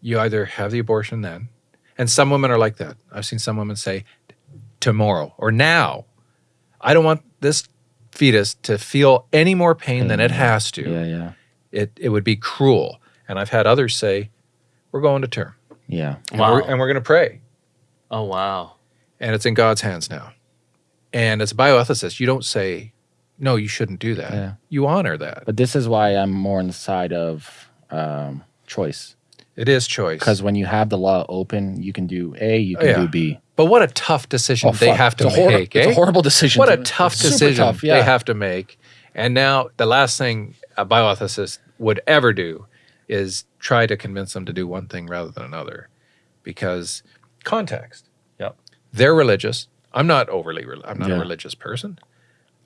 you either have the abortion then, and some women are like that. I've seen some women say, tomorrow or now. I don't want this fetus to feel any more pain than it has to. Yeah. Yeah. It, it would be cruel. And I've had others say, we're going to term Yeah. and Wow. we're, and we're going to pray. Oh, wow. And it's in God's hands now. And as a bioethicist, you don't say, no, you shouldn't do that. Yeah. You honor that. But this is why I'm more on the side of um, choice. It is choice. Because when you have the law open, you can do A, you can Oh, yeah. do B. But what a tough decision Oh, they fuck. have to it's make. It's eh? a horrible decision. what a tough it's decision tough, yeah. they have to make. And now the last thing a bioethicist would ever do is try to convince them to do one thing rather than another, because context. Yep. They're religious. I'm not overly. I'm not Yeah. a religious person.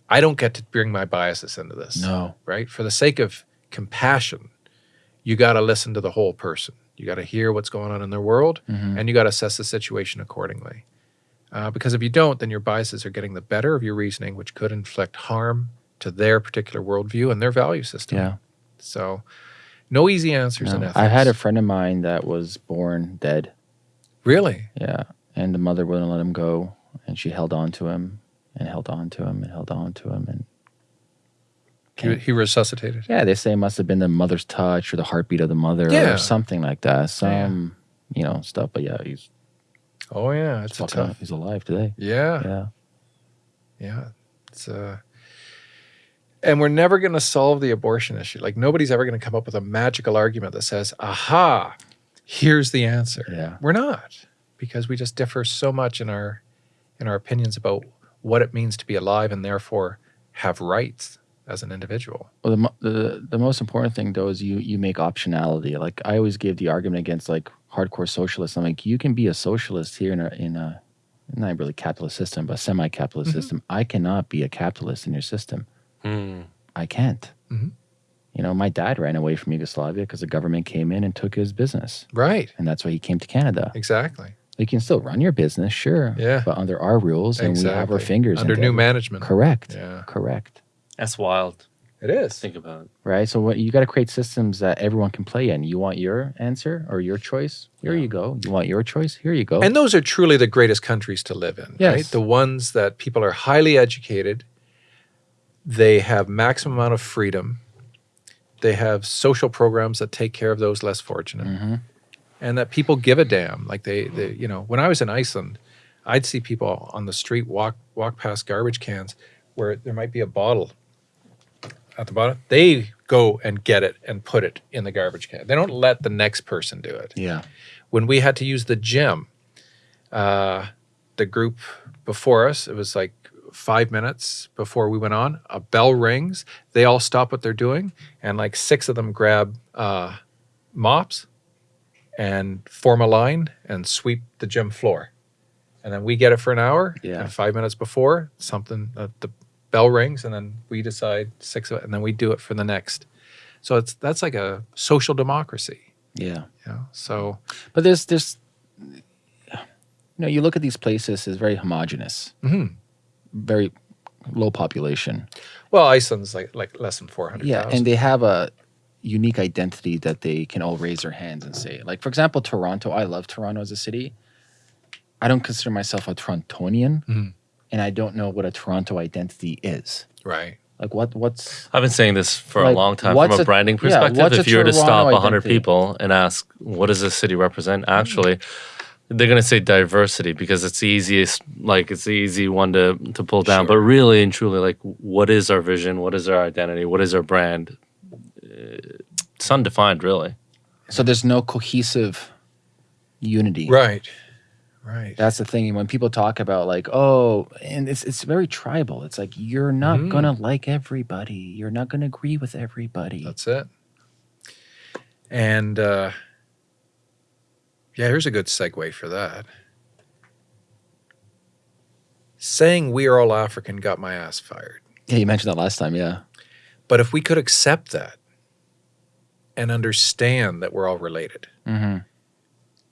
I don't get to bring my biases into this. No. Right. For the sake of compassion, you got to listen to the whole person. You got to hear what's going on in their world, Mhm. and you got to assess the situation accordingly. Uh, because if you don't, then your biases are getting the better of your reasoning, which could inflict harm to their particular worldview and their value system. Yeah. So, no easy answers in ethics. I had a friend of mine that was born dead. really. Yeah. And the mother wouldn't let him go. And she held on to him and held on to him and held on to him. And He, he resuscitated. yeah, they say it must have been the mother's touch or the heartbeat of the mother Yeah. or something like that. Some, you know, stuff. But yeah, he's, Oh yeah, it's he's, tough. he's alive today. Yeah, Yeah. yeah. It's uh, and we're never going to solve the abortion issue. Like nobody's ever going to come up with a magical argument that says, "Aha, here's the answer." Yeah. We're not because we just differ so much in our in our opinions about what it means to be alive and therefore have rights as an individual. Well, the, the the most important thing though is you you make optionality. Like I always give the argument against like hardcore socialists. I'm like, you can be a socialist here in a in a not really capitalist system, but semi-capitalist Mhm. system. I cannot be a capitalist in your system. Hmm. I can't. Mhm. You know, my dad ran away from Yugoslavia because the government came in and took his business, Right. and that's why he came to Canada. Exactly. You can still run your business, sure, Yeah. but under our rules, and we have our fingers under new every- management. Correct. Yeah. Correct. That's wild. It is. Think about it. right? So what you got to create systems that everyone can play in. You want your answer or your choice? Here Yeah. you go. You want your choice? Here you go. And those are truly the greatest countries to live in, right? The ones that people are highly educated, they have maximum amount of freedom, they have social programs that take care of those less fortunate, Mhm. and that people give a damn. Like they, they, you know, when I was in Iceland, I'd see people on the street walk walk past garbage cans where there might be a bottle at the bottom. They go and get it and put it in the garbage can. They don't let the next person do it Yeah. when we had to use the gym, uh, the group before us, it was like five minutes before we went on, a bell rings. They all stop what they're doing, and like six of them grab uh, mops and form a line and sweep the gym floor. And then we get it for an hour. Yeah. And five minutes before, something, uh, the bell rings, and then we decide six of it, and then we do it for the next. So it's that's like a social democracy Yeah. You know? So But there's there's you know, you look at these places as very homogenous, mhm. very low population. well, Iceland's like like less than four hundred. Yeah, and they have a unique identity that they can all raise their hands and say. Like for example, Toronto. I love Toronto as a city. I don't consider myself a Torontonian, Mhm. And I don't know what a Toronto identity is. right. Like what what's I've been saying this for Like, a long time from a a- branding perspective. what's a if you were to stop Toronto 100 people and ask, what does this city represent? Actually, they're going to say diversity because it's the easiest, like, it's the easy one to, to pull down. But really and truly, like, what is our vision? What is our identity? What is our brand? Uh, It's undefined, really. so there's no cohesive unity. Right. Right. That's the thing. When people talk about like, oh, and it's it's very tribal. It's like you're not Mhm. gonna like everybody. You're not gonna agree with everybody. That's it. And uh, yeah, here's a good segue for that. Saying we are all African got my ass fired. yeah, you mentioned that last time. Yeah. But if we could accept that and understand that we're all related, Mm-hmm.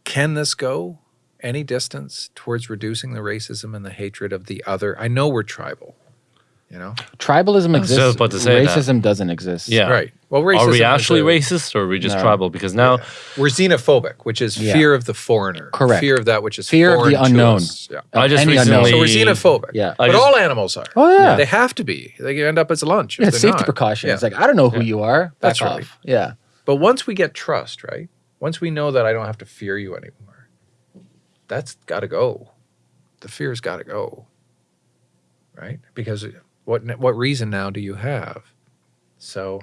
can this go any distance towards reducing the racism and the hatred of the other? I know we're tribal, you know? Tribalism I was exists. about to say that. Racism doesn't exist. Yeah. Right. Well, racism Are we actually a- racist or are we just No. tribal? Because now, We're xenophobic, which is Yeah. fear of the foreigner. Correct. Fear of that which is Fear of the unknown. us. Yeah. I just recently- unknown. So we're xenophobic. Yeah. But just- all animals are. Oh yeah. They have to be. They end up as a lunch. yeah, safety not. precautions. Yeah. It's like I don't know who Yeah. you are. Back That's off. right. Yeah. But once we get trust, right? Once we know that I don't have to fear you anymore, that's got to go. The fear's got to go. Right? Because what what reason now do you have? So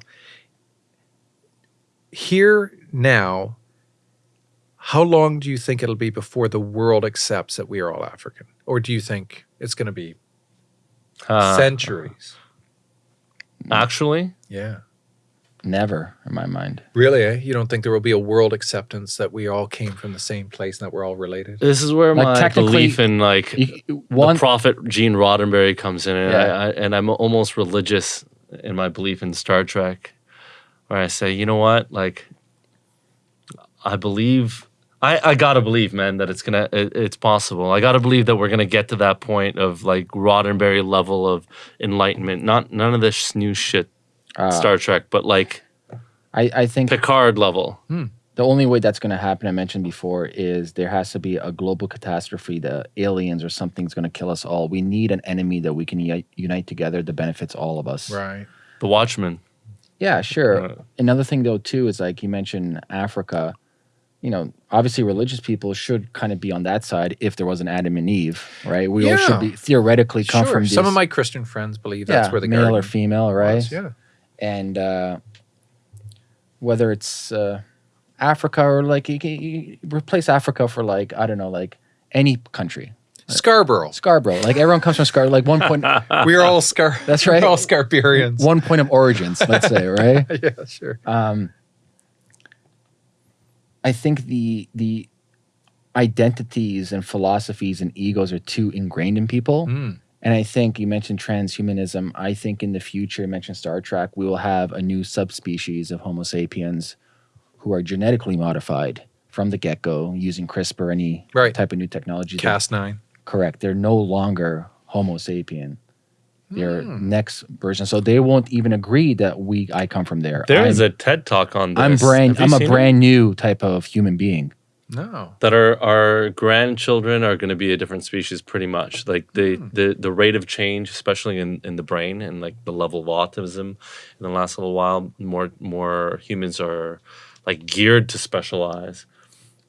here now, how long do you think it'll be before the world accepts that we are all African? Or do you think it's going to be uh, centuries? actually, Yeah. Never in my mind. Really, eh? You don't think there will be a world acceptance that we all came from the same place and that we're all related? this is where Like, my technically, belief in like You, one the prophet Gene Roddenberry comes in, and, Yeah. I, I, and I'm almost religious in my belief in Star Trek, where I say, you know what, like, I believe. I, I gotta believe, man, that it's gonna it, it's possible. I gotta believe that we're gonna get to that point of like Roddenberry level of enlightenment. Not none of this new shit uh, Star Trek, but like I, I think Picard level. the only way that's going to happen, I mentioned before, is there has to be a global catastrophe. The aliens or something's going to kill us all. We need an enemy that we can uni- unite together that benefits all of us. Right. The Watchmen. Yeah, sure. Uh, Another thing though too is like you mentioned Africa. You know, obviously religious people should kind of be on that side if there was an Adam and Eve, right? We all should be theoretically come Sure. from Some of my Christian friends believe yeah, that's where the male or female, right? was. Yeah. And uh, whether it's uh, Africa or like you, can- you replace Africa for like I don't know, like any country, Scarborough. Scarborough. Like everyone comes from Scarborough. Like one point, we are all Scar. That's right. we're all Scarbarians. one point of origins, let's say, right? yeah, sure. Um, I think the the identities and philosophies and egos are too ingrained in people. Mm. And I think you mentioned transhumanism. I think in the future, you mentioned Star Trek, we will have a new subspecies of Homo sapiens who are genetically modified from the get go using CRISPR, any Right. type of new technology. They're- Cas9. Correct. They're no longer Homo sapien. They're Hmm. next version. So they won't even agree that we I come from there. There I'm, is a TED talk on this. I'm brand Have I'm a seen it? brand new type of human being. No. that our our grandchildren are going to be a different species pretty much like the Hmm. the the rate of change especially in in the brain and like the level of autism in the last little while more more humans are like geared to specialize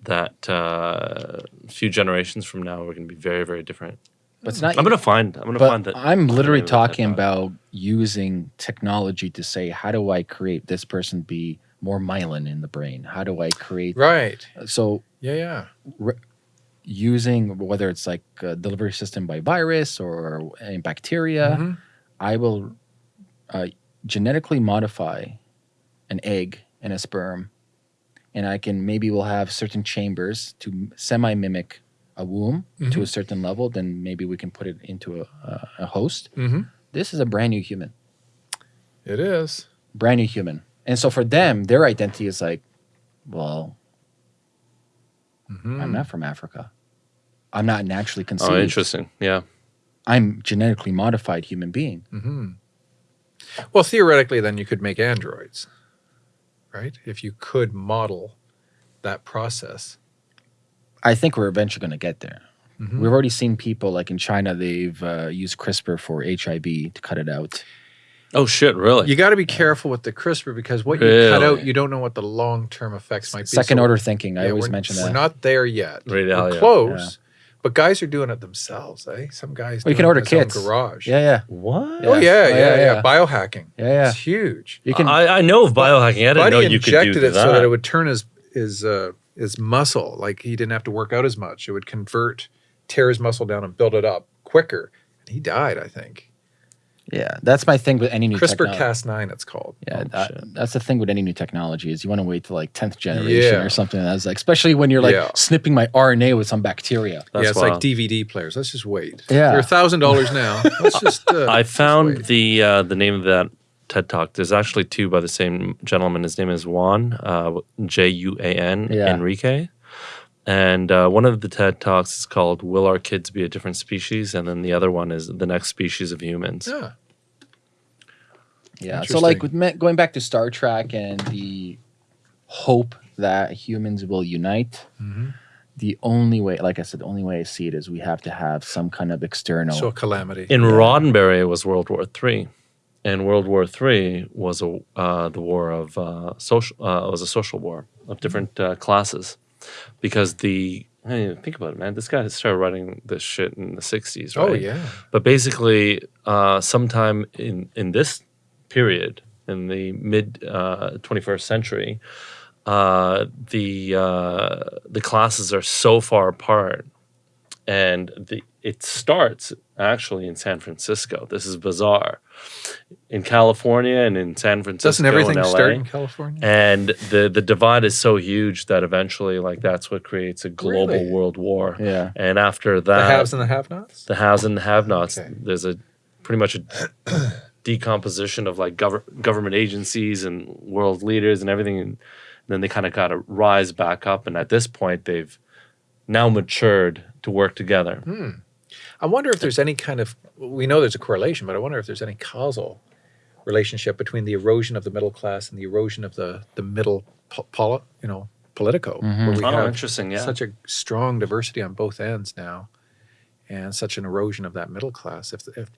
that uh, a few generations from now we're going to be very very different But it's not i'm going to find i'm going to but find that I'm literally name of that talking about using technology to say, how do I create this person be more myelin in the brain? How do I create Right. so Yeah, yeah. using whether it's like a delivery system by virus or bacteria, Mhm. I will uh, genetically modify an egg and a sperm, and I can maybe we'll have certain chambers to semi mimic a womb to Mm-hmm. a certain level. Then maybe we can put it into a, a, a host. Mm-hmm. This is a brand new human, It is. brand new human, and so for them, their identity is like, well, Mhm. I'm not from Africa. I'm not naturally conceived. Oh, interesting. Yeah. I'm genetically modified human being. Mhm. Well, theoretically, then you could make androids, right? If you could model that process. I think we're eventually going to get there. Mhm. We've already seen people like in China, they've uh, used CRISPR for HIV to cut it out. Oh shit! Really? You got to be careful with the CRISPR because what you cut out, you don't know what the long term effects might be. Second So, order thinking. I yeah, always we're- mention that. We're not there yet. Right, we're yeah, yeah. close, but guys are doing it themselves. Eh? Some guys. Well, you doing can it order in his own kits. Garage. yeah, yeah, what? Oh Yeah. yeah, Oh, yeah, yeah, yeah, yeah. Biohacking. yeah, yeah. It's huge. You can. I, I know of biohacking. I didn't Buddy know you could do injected it that. so that it would turn his his uh, his muscle like he didn't have to work out as much. It would convert, tear his muscle down and build it up quicker. And he died, I think. Yeah, that's my thing with any new CRISPR Cas9. it's called. Yeah, Oh, that- that's the thing with any new technology is you want to wait till like tenth generation Yeah. or something. That's like, especially when you're like Yeah. snipping my RNA with some bacteria. That's yeah, it's wild. like DVD players. Let's just wait. Yeah. they're a thousand dollars now. Let's just. Uh, I found wait. the uh, the name of that TED Talk. There's actually two by the same gentleman. His name is Juan uh, J U A N Yeah. Enriquez, and uh, one of the TED Talks is called "Will Our Kids Be a Different Species?" and then the other one is "The Next Species of Humans." Yeah. Yeah. So like with me- going back to Star Trek and the hope that humans will unite, Mhm. the only way, like I said, the only way I see it is we have to have some kind of external. So a calamity. In Roddenberry, it was World War Three, and World War Three was a uh, the war of uh, social uh, was a social war of different uh, classes, because the hey, think about it, man. This guy started writing this shit in the '60s, right? oh yeah. But basically, uh, sometime in in this period, in the mid uh, 21st century, uh, the uh, the classes are so far apart, and the it starts actually in San Francisco. This is bizarre. In California and in San Francisco, Doesn't everything and LA, start in California? and the the divide is so huge that eventually, like that's what creates a global Really? world war. yeah. And after that, the haves and the have-nots. the haves and the have-nots. Okay. There's a pretty much a decomposition of like gov- government agencies and world leaders and everything, and then they kind of got to rise back up. And at this point, they've now matured to work together. Hmm. I wonder if there's any kind of. We know there's a correlation, but I wonder if there's any causal relationship between the erosion of the middle class and the erosion of the the middle, po- poli, you know, politico, Mhm. where we Oh, have interesting. Yeah. such a strong diversity on both ends now, and such an erosion of that middle class. If, if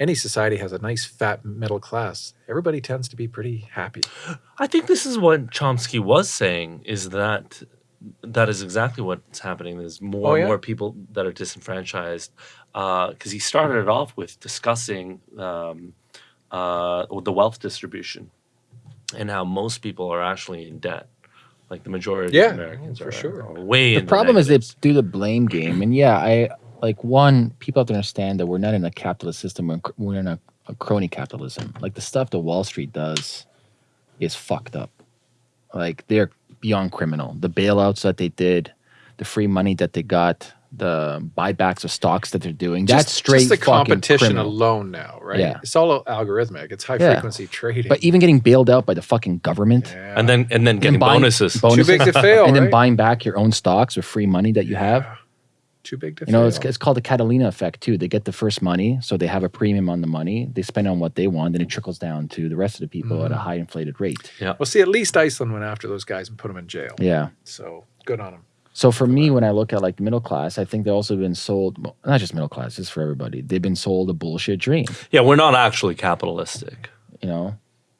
any society has a nice fat middle class, everybody tends to be pretty happy. I think this is what Chomsky was saying is that that is exactly what's happening. There's more Oh, and more people that are disenfranchised because he started it off with discussing um, uh, the wealth distribution and how most people are actually in debt. Like the majority Yeah, of Americans for are, sure. are way The in problem is they do the blame game, and yeah, I like one. People have to understand that we're not in a capitalist system. We're in, we're in a, a crony capitalism. Like the stuff that Wall Street does is fucked up. Like they're beyond criminal. The bailouts that they did, the free money that they got, the buybacks of stocks that they're doing. that's Just- straight Just the competition criminal. alone now, right? Yeah. It's all algorithmic. It's high Yeah. frequency trading. But even getting bailed out by the fucking government Yeah. and then and then getting buying bonuses. bon- too big to fail, and then right? buying back your own stocks with free money that you have. Too big to You know, fail. it's, it's called the Cantillon effect too. They get the first money, so they have a premium on the money. They spend on what they want, and it trickles down to the rest of the people at a Mm. high inflated rate. Yeah. Well, see, at least Iceland went after those guys and put them in jail. Yeah. So good on them. So for me, when I look at like middle class, I think they've also been sold, not just middle class, it's for everybody. They've been sold a bullshit dream. Yeah, we're not actually capitalistic, You know,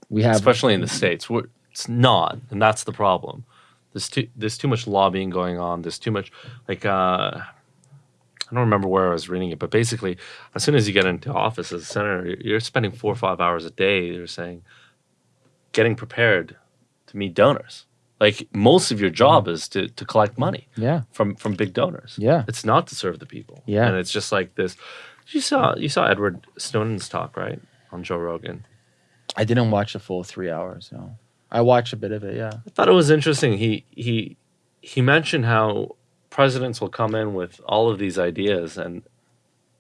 we have especially in the states. We're, it's not, and that's the problem. There's too there's too much lobbying going on. There's too much like uh, I don't remember where I was reading it, but basically, as soon as you get into office as a senator, you're- you're spending four or five hours a day. You're saying getting prepared to meet donors. Like most of your job mm-hmm. is to to collect money yeah, from from big donors. Yeah. it's not to serve the people. Yeah. and it's just like this. You saw you saw Edward Snowden's talk right on Joe Rogan. I didn't watch the full three hours. No, I watched a bit of it. Yeah, I thought it was interesting. He he he mentioned how presidents will come in with all of these ideas and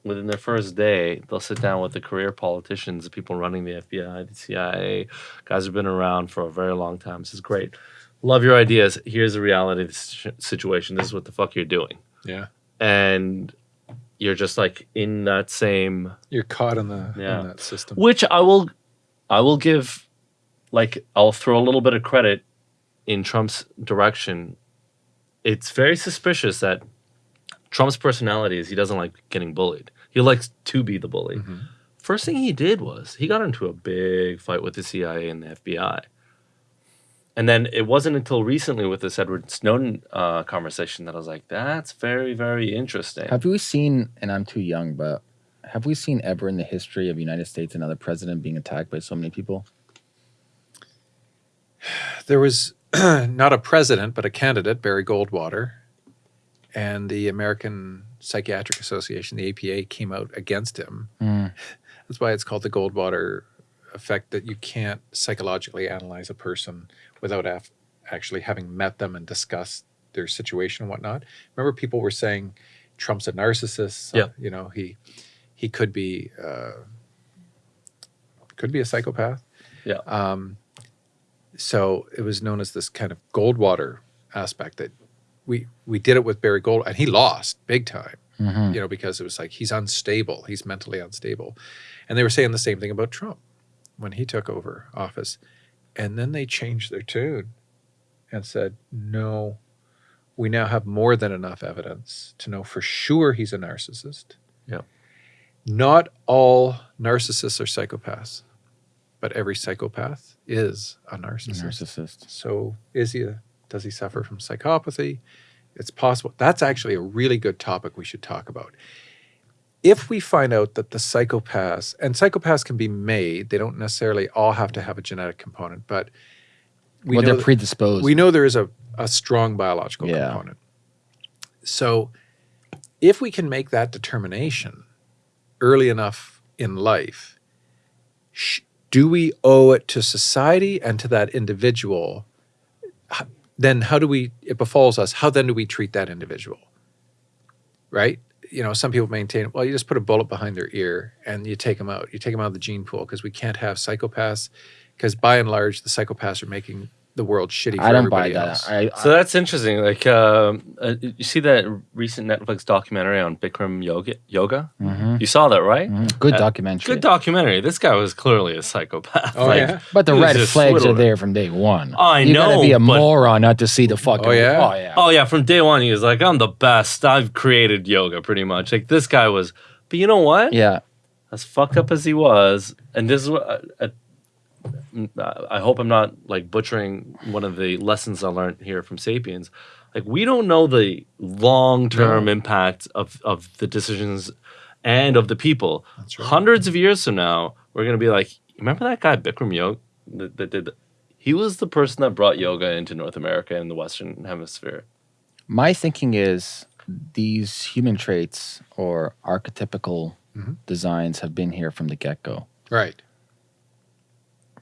within their first day they'll sit down with the career politicians, the people running the FBI, the CIA, guys who've been around for a very long time. This is great. Love your ideas. Here's the reality of the situation. This is what the fuck you're doing, Yeah. and you're just like in that same You're caught in the Yeah. in that system. which I will I will give like I'll throw a little bit of credit in Trump's direction. It's very suspicious that Trump's personality is he doesn't like getting bullied. He likes to be the bully. Mhm. First thing he did was he got into a big fight with the CIA and the FBI. And then it wasn't until recently with this Edward Snowden uh, conversation that I was like, that's very, very interesting. Have we seen, and I'm too young, but have we seen ever in the history of the United States another president being attacked by so many people? There was not a president, but a candidate, Barry Goldwater, and the American Psychiatric Association, the APA, came out against him. Mm. That's why it's called the Goldwater effect that you can't psychologically analyze a person without af- actually having met them and discussed their situation and whatnot. Remember, people were saying Trump's a narcissist. Yeah. You know, he he could be uh, could be a psychopath. Yeah. Um, so it was known as this kind of Goldwater aspect that we we did it with Barry Gold, and he lost big time Mhm. you know, because it was like he's unstable, he's mentally unstable. And they were saying the same thing about Trump when he took over office. And then they changed their tune and said, no, we now have more than enough evidence to know for sure he's a narcissist. Yep. Not all narcissists are psychopaths, but every psychopath is a narcissist. Narcissist. So is he a, does he suffer from psychopathy? It's possible. That's actually a really good topic we should talk about. If we find out that the psychopaths, and psychopaths can be made, they don't necessarily all have to have a genetic component, but we well, know they're predisposed. we know there is a, a strong biological Yeah. component. So if we can make that determination early enough in life, sh- do we owe it to society and to that individual? Then how do we, it befalls us, how then do we treat that individual? Right? You know, some people maintain, well, you just put a bullet behind their ear and you take them out. You take them out of the gene pool because we can't have psychopaths because by and large, the psychopaths are making the world shitty for I don't buy everybody that. else. I, So that's interesting. Like, um, uh, you see that recent Netflix documentary on Bikram yoga? Yoga? Mhm. You saw that, right? Mhm. Good Uh, documentary. Good documentary. This guy was clearly a psychopath. Oh, Like, yeah? but the red just flags are there from day one. I know. you gotta be a but- moron not to see the fucking. Oh, yeah? Oh yeah. Oh yeah, from day one he was like, "I'm the best. I've created yoga, pretty much." Like this guy was. But you know what? Yeah. As fucked up as he was, and this is what uh, uh, I hope I'm not like butchering one of the lessons I learned here from Sapiens. Like we don't know the long term No. impact of of the decisions and of the people. That's right. Hundreds of years from now, we're gonna be like, remember that guy Bikram Yoga that, that did. He was the person that brought yoga into North America and the Western Hemisphere. My thinking is these human traits or archetypical Mhm. designs have been here from the get go. Right.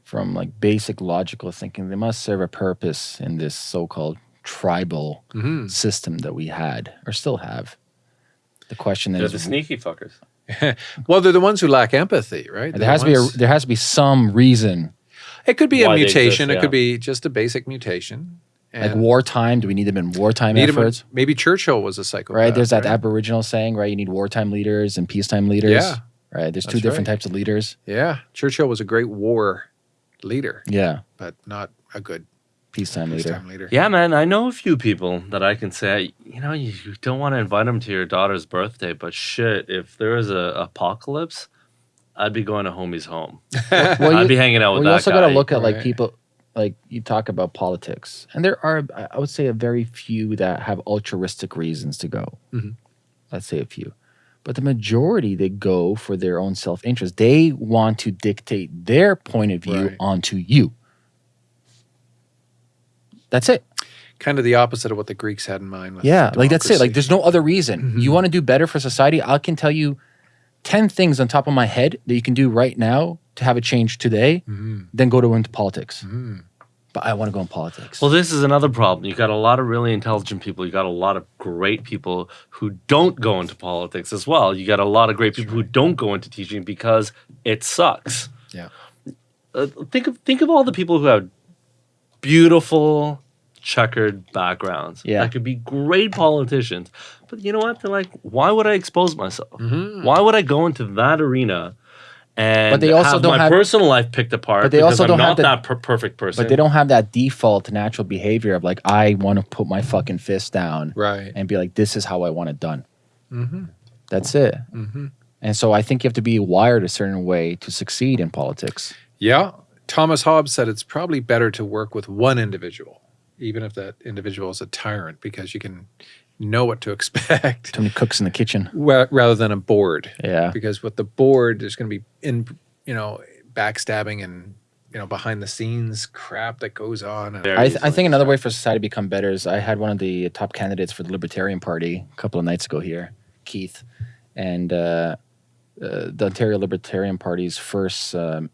From like basic logical thinking, they must serve a purpose in this so called tribal hmm system that we had or still have. The question They're is the sneaky fuckers. Well, they're the ones who lack empathy, right? there They're has the to be a, there has to be some reason. it could be a mutation. exist, It could be just a basic mutation. Like wartime, do we need them in wartime need 'em in- efforts? maybe Churchill was a psychopath. right? There's that right? Aboriginal saying, right? You need wartime leaders and peacetime leaders. Yeah. Right. There's two different right. types of leaders. Yeah, Churchill was a great war leader, Yeah. but not a good Peacetime leader. peacetime leader. Yeah, man, I know a few people that I can say, you know, you, you don't want to invite them to your daughter's birthday, but shit, if there was a apocalypse, I'd be going to homie's home. Well, I'd you, be hanging out well, with you that also got to look at like Right. people, like you talk about politics, and there are, I- I would say, a very few that have altruistic reasons to go. Mhm. Let's say a few. But the majority, they go for their own self interest. They want to dictate their point of view Right. onto you. That's it. Kind of the opposite of what the Greeks had in mind. Yeah, like that's it. Like there's no other reason. Mhm. You want to do better for society? I can tell you 10 things on top of my head that you can do right now to have a change today, Mhm. then go to into politics. Mhm. But I want to go in politics. Well, this is another problem. You got a lot of really intelligent people. You got a lot of great people who don't go into politics as well. You got a lot of great people who don't go into teaching because it sucks. Yeah. Uh, think of think of all the people who have beautiful, checkered backgrounds. Yeah. That could be great politicians. But you know what? They're like, why would I expose myself? Mhm. Why would I go into that arena and But they also have don't my have- personal life picked apart But they because also I'm don't not have the- that per- perfect person. But they don't have that default natural behavior of like, I want to put my fucking fist down Right. and be like, this is how I want it done. Mm-hmm. That's it. Mm-hmm. And so I think you have to be wired a certain way to succeed in politics. Yeah. Thomas Hobbes said it's probably better to work with one individual, even if that individual is a tyrant, because you can know what to expect Too many cooks in the kitchen. rather than a board. Yeah. Because with the board, there's going to be in, you know, backstabbing and you know behind the scenes crap that goes on. I, th- I think another way for society to become better is I had one of the top candidates for the Libertarian Party a couple of nights ago here, Keith, and uh, uh, the Ontario Libertarian Party's first um,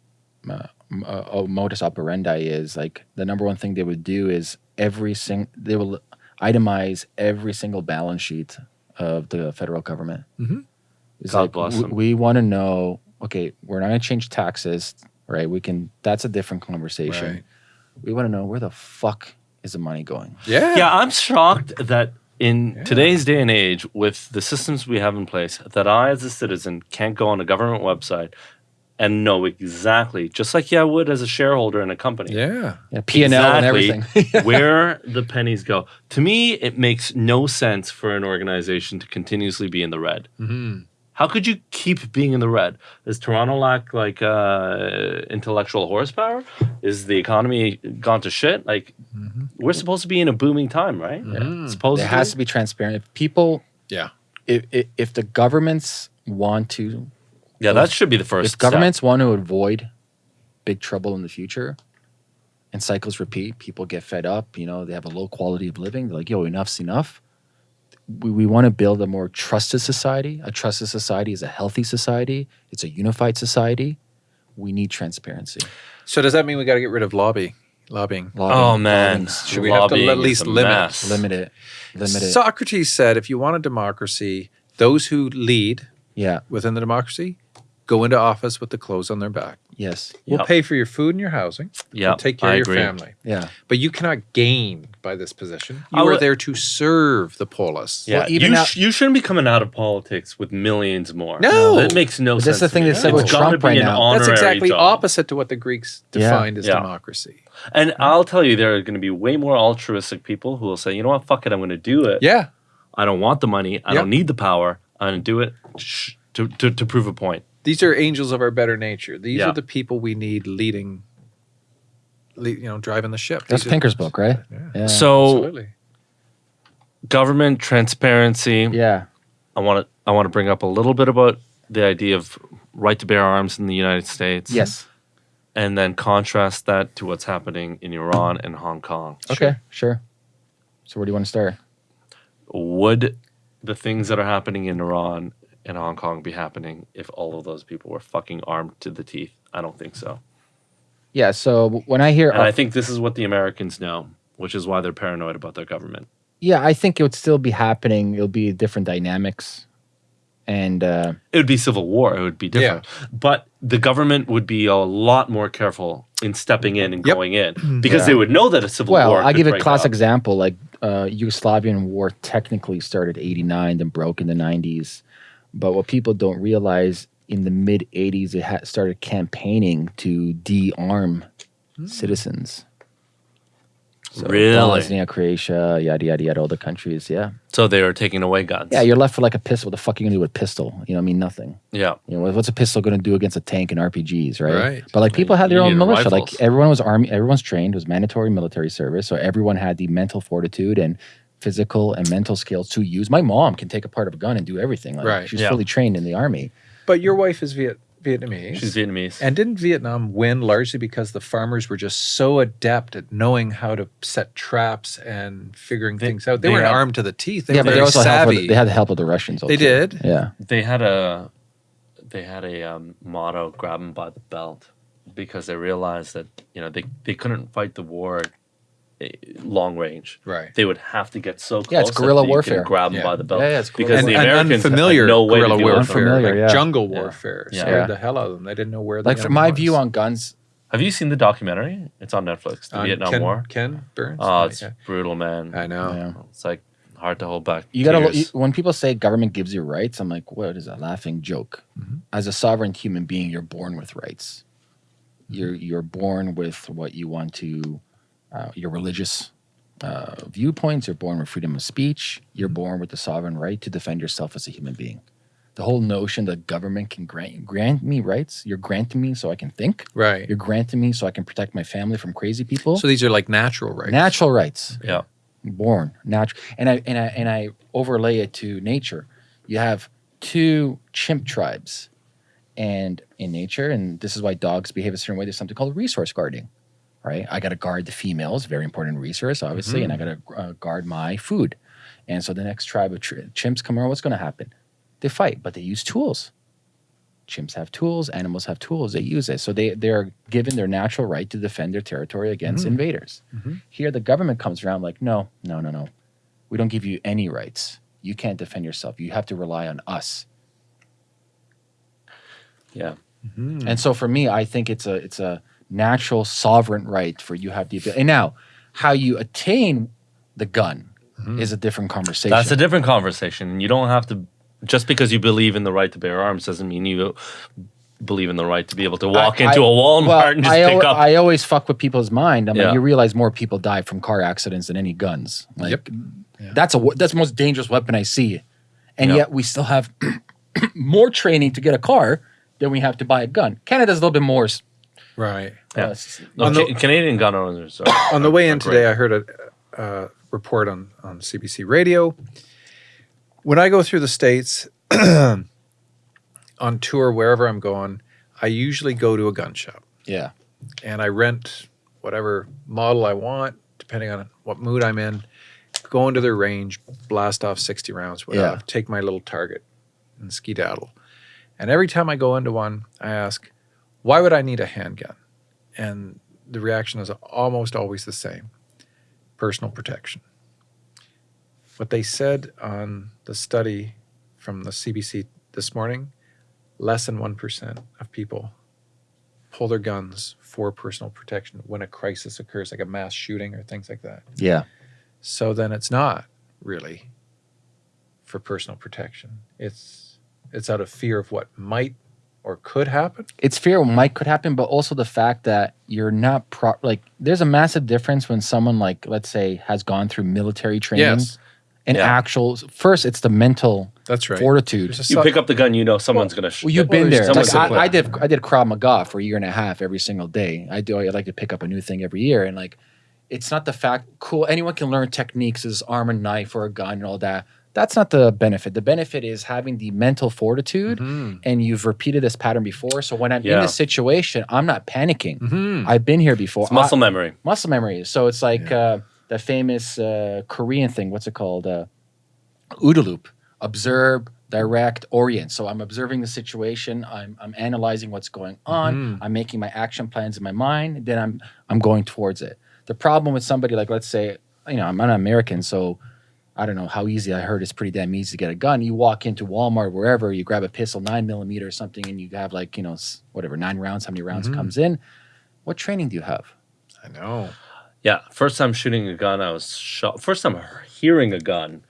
uh, uh, uh, modus operandi is like the number one thing they would do is every single they will itemize every single balance sheet of the federal government. Mhm. It's God like bless w- them. we want to know. Okay, we're not going to change taxes, right? We can. That's a different conversation Right. we want to know where the fuck is the money going? Yeah. Yeah, I'm shocked that in Yeah. today's day and age, with the systems we have in place, that I, as a citizen, can't go on a government website and know exactly, just like yeah, I would as a shareholder in a company, Yeah. Yeah, P and L and everything. where the pennies go. To me, it makes no sense for an organization to continuously be in the red. hmm How could you keep being in the red? Does Toronto lack like uh, intellectual horsepower? Is the economy gone to shit? Like Mhm. we're supposed to be in a booming time, right? Mhm. Supposedly. There has to be transparent. If people, Yeah. if, if if the governments want to, yeah, that should be the first. if governments want to avoid big trouble in the future, and cycles repeat, people get fed up. You know, they have a low quality of living. They're like, "Yo, enough's enough." We, we want to build a more trusted society. A trusted society is a healthy society. It's a unified society. We need transparency. So does that mean we got to get rid of lobby lobbying? Lobbying- Oh man, Should we have to at least limit- mess. limit it. Limit it. Socrates said, if you want a democracy, those who lead yeah. within the democracy go into office with the clothes on their back. Yes. We'll Yep. pay for your food and your housing. Yeah, We'll take care I of agree. your family. Yeah. But you cannot gain by this position. I You are there to serve the polis. Yeah, Well, even you, sh- you shouldn't be coming out of politics with millions more. No. that makes no But sense. that's the thing me. they said with Trump right now. That's exactly job. opposite to what the Greeks Yeah. defined as Yeah. democracy. And I'll tell you, there are going to be way more altruistic people who will say, you know what, fuck it, I'm going to do it. Yeah. I don't want the money. I Yep. don't need the power. I'm going to do it to, to, to prove a point. These are angels of our better nature. These Yeah. are the people we need leading, le- you know, driving the ship. That's These are- Pinker's book, right? Yeah. Yeah. So, Absolutely. government transparency. yeah. I want to I want to bring up a little bit about the idea of right to bear arms in the United States. Yes. And then contrast that to what's happening in Iran and Hong Kong. Okay. Sure. So where do you want to start? Would the things that are happening in Iran and Hong Kong be happening if all of those people were fucking armed to the teeth? I don't think so. Yeah. So when I hear, And I think this is what the Americans know, which is why they're paranoid about their government. yeah, I think it would still be happening. It'll be different dynamics, and uh, It would be civil war. It would be different. yeah. But the government would be a lot more careful in stepping in and Yep. going in because Yeah. they would know that a civil well, war. I'll give a classic out. example. Like uh, Yugoslavian war technically started '89, then broke in the '90s. But what people don't realize in the mid '80s, it started campaigning to de-arm hmm. citizens. So Really? Bosnia, Croatia, yada yada yada, all the countries. Yeah, So they were taking away guns. yeah. You're left with like a pistol. What the fuck are you gonna do with a pistol? You know, I mean, nothing. yeah. You know, what's a pistol going to do against a tank and RPGs, right? Right. But like people had their You own militia. rifles. Like everyone was army, everyone's trained. It was mandatory military service, so everyone had the mental fortitude and physical and mental skills to use. My mom can take apart of a gun and do everything. Like, Right. She's Yeah. fully trained in the army. But your wife is Viet- Vietnamese. She's Vietnamese. and didn't Vietnam win largely because the farmers were just so adept at knowing how to set traps and figuring They- things out? They, they weren't had- armed to the teeth. They yeah, were but they very also savvy. with, they had the help of the Russians. They did. Yeah. they had a they had a um, motto grab them by the belt because they realized that you know they, they couldn't fight the war long range right. they would have to get so close Yeah, it's guerrilla warfare. could grab them Yeah. by the belt Yeah, yeah, it's because guerrilla the and, and Americans unfamiliar had no way guerrilla to do it. warfare, Unfamiliar, like yeah. jungle warfare, Yeah. scared Yeah. the hell out of them. They didn't know where. The Like from my was. view on guns, Have you seen the documentary? It's on Netflix. The On Vietnam Ken, War. Ken Burns. Oh, it's Yeah. brutal, man. I know. Yeah. It's like hard to hold back. You gotta look, you, when people say government gives you rights, I'm like, what is a laughing joke? Mhm. As a sovereign human being, you're born with rights. You're you're born with what you want to, uh, your religious uh, viewpoints. You're born with freedom of speech. You're born with the sovereign right to defend yourself as a human being. The whole notion that government can grant grant me rights. You're granting me so I can think. Right. You're granting me so I can protect my family from crazy people. So these are like natural rights. Natural rights Yeah. born natural and I and I and I overlay it to nature. You have two chimp tribes, and in nature, and this is why dogs behave a certain way. There's something called resource guarding, right? I got to guard the females, very important resource, obviously, and I got to uh, guard my food. And so the next tribe of tr- chimps come around. What's going to happen? They fight, but they use tools. Chimps have tools. Animals have tools. They use it. So they they are given their natural right to defend their territory against Mhm. invaders. Mhm. Here, the government comes around like, no, no, no, no. We don't give you any rights. You can't defend yourself. You have to rely on us. Yeah. Mhm. And so for me, I think it's a it's a natural sovereign right for you to have the ability. And now, how you attain the gun Mhm. is a different conversation. That's a different conversation. You don't have to, just because you believe in the right to bear arms doesn't mean you believe in the right to be able to walk I- into a Walmart well, and just I, pick al- up. I always fuck with people's mind. I'm Yeah. like, you realize more people die from car accidents than any guns. Like, Yep. Yeah. that's a that's the most dangerous weapon I see, and Yeah. yet we still have more training to get a car than we have to buy a gun. Canada's a little bit more. Right. Yeah. No, On the- Ca- Canadian gun owners are. On the way in today. I heard a, uh report on, on CBC radio. When I go through the States on tour, wherever I'm going, I usually go to a gun shop yeah, and I rent whatever model I want, depending on what mood I'm in. Go into their range, blast off 60 rounds, whatever, Yeah. take my little target and skedaddle. And every time I go into one, I ask, why would I need a handgun? And the reaction is almost always the same personal protection. What they said on the study from the CBC this morning less than 1% of people pull their guns for personal protection when a crisis occurs, like a mass shooting or things like that. yeah. So then it's not really for personal protection. It's it's out of fear of what might or could happen. It's fear what might could happen, but also the fact that you're not pro like. There's a massive difference when someone like, let's say, has gone through military training Yes, and Yeah. actual. First, it's the mental that's right. fortitude. You pick up the gun, you know someone's gonna. Sh- Well, you've been there. Like. I, I did, I did Krav Maga for a year and a half every single day. I do. I like to pick up a new thing every year, and like, it's not the fact. Cool, anyone can learn techniques, as arm and knife or a gun and all that. That's not the benefit. The benefit is having the mental fortitude, Mhm. and you've repeated this pattern before. So when I'm in Yeah. this situation, I'm not panicking. Mhm. I've been here before. it's muscle I- memory. muscle memory. So it's like uh, the famous uh, Korean thing. What's it called? Uh, OODA loop. Observe, direct, orient. So I'm observing the situation. I'm, I'm analyzing what's going on. Mhm. I'm making my action plans in my mind. Then I'm I'm going towards it. The problem with somebody like let's say you know I'm an American, so I don't know how easy. I heard it's pretty damn easy to get a gun. You walk into Walmart, wherever, you grab a pistol, nine millimeter or something, and you have like you know whatever nine rounds. How many rounds Mhm. comes in? What training do you have? I know. Yeah, first time shooting a gun, I was shocked. First time hearing a gun,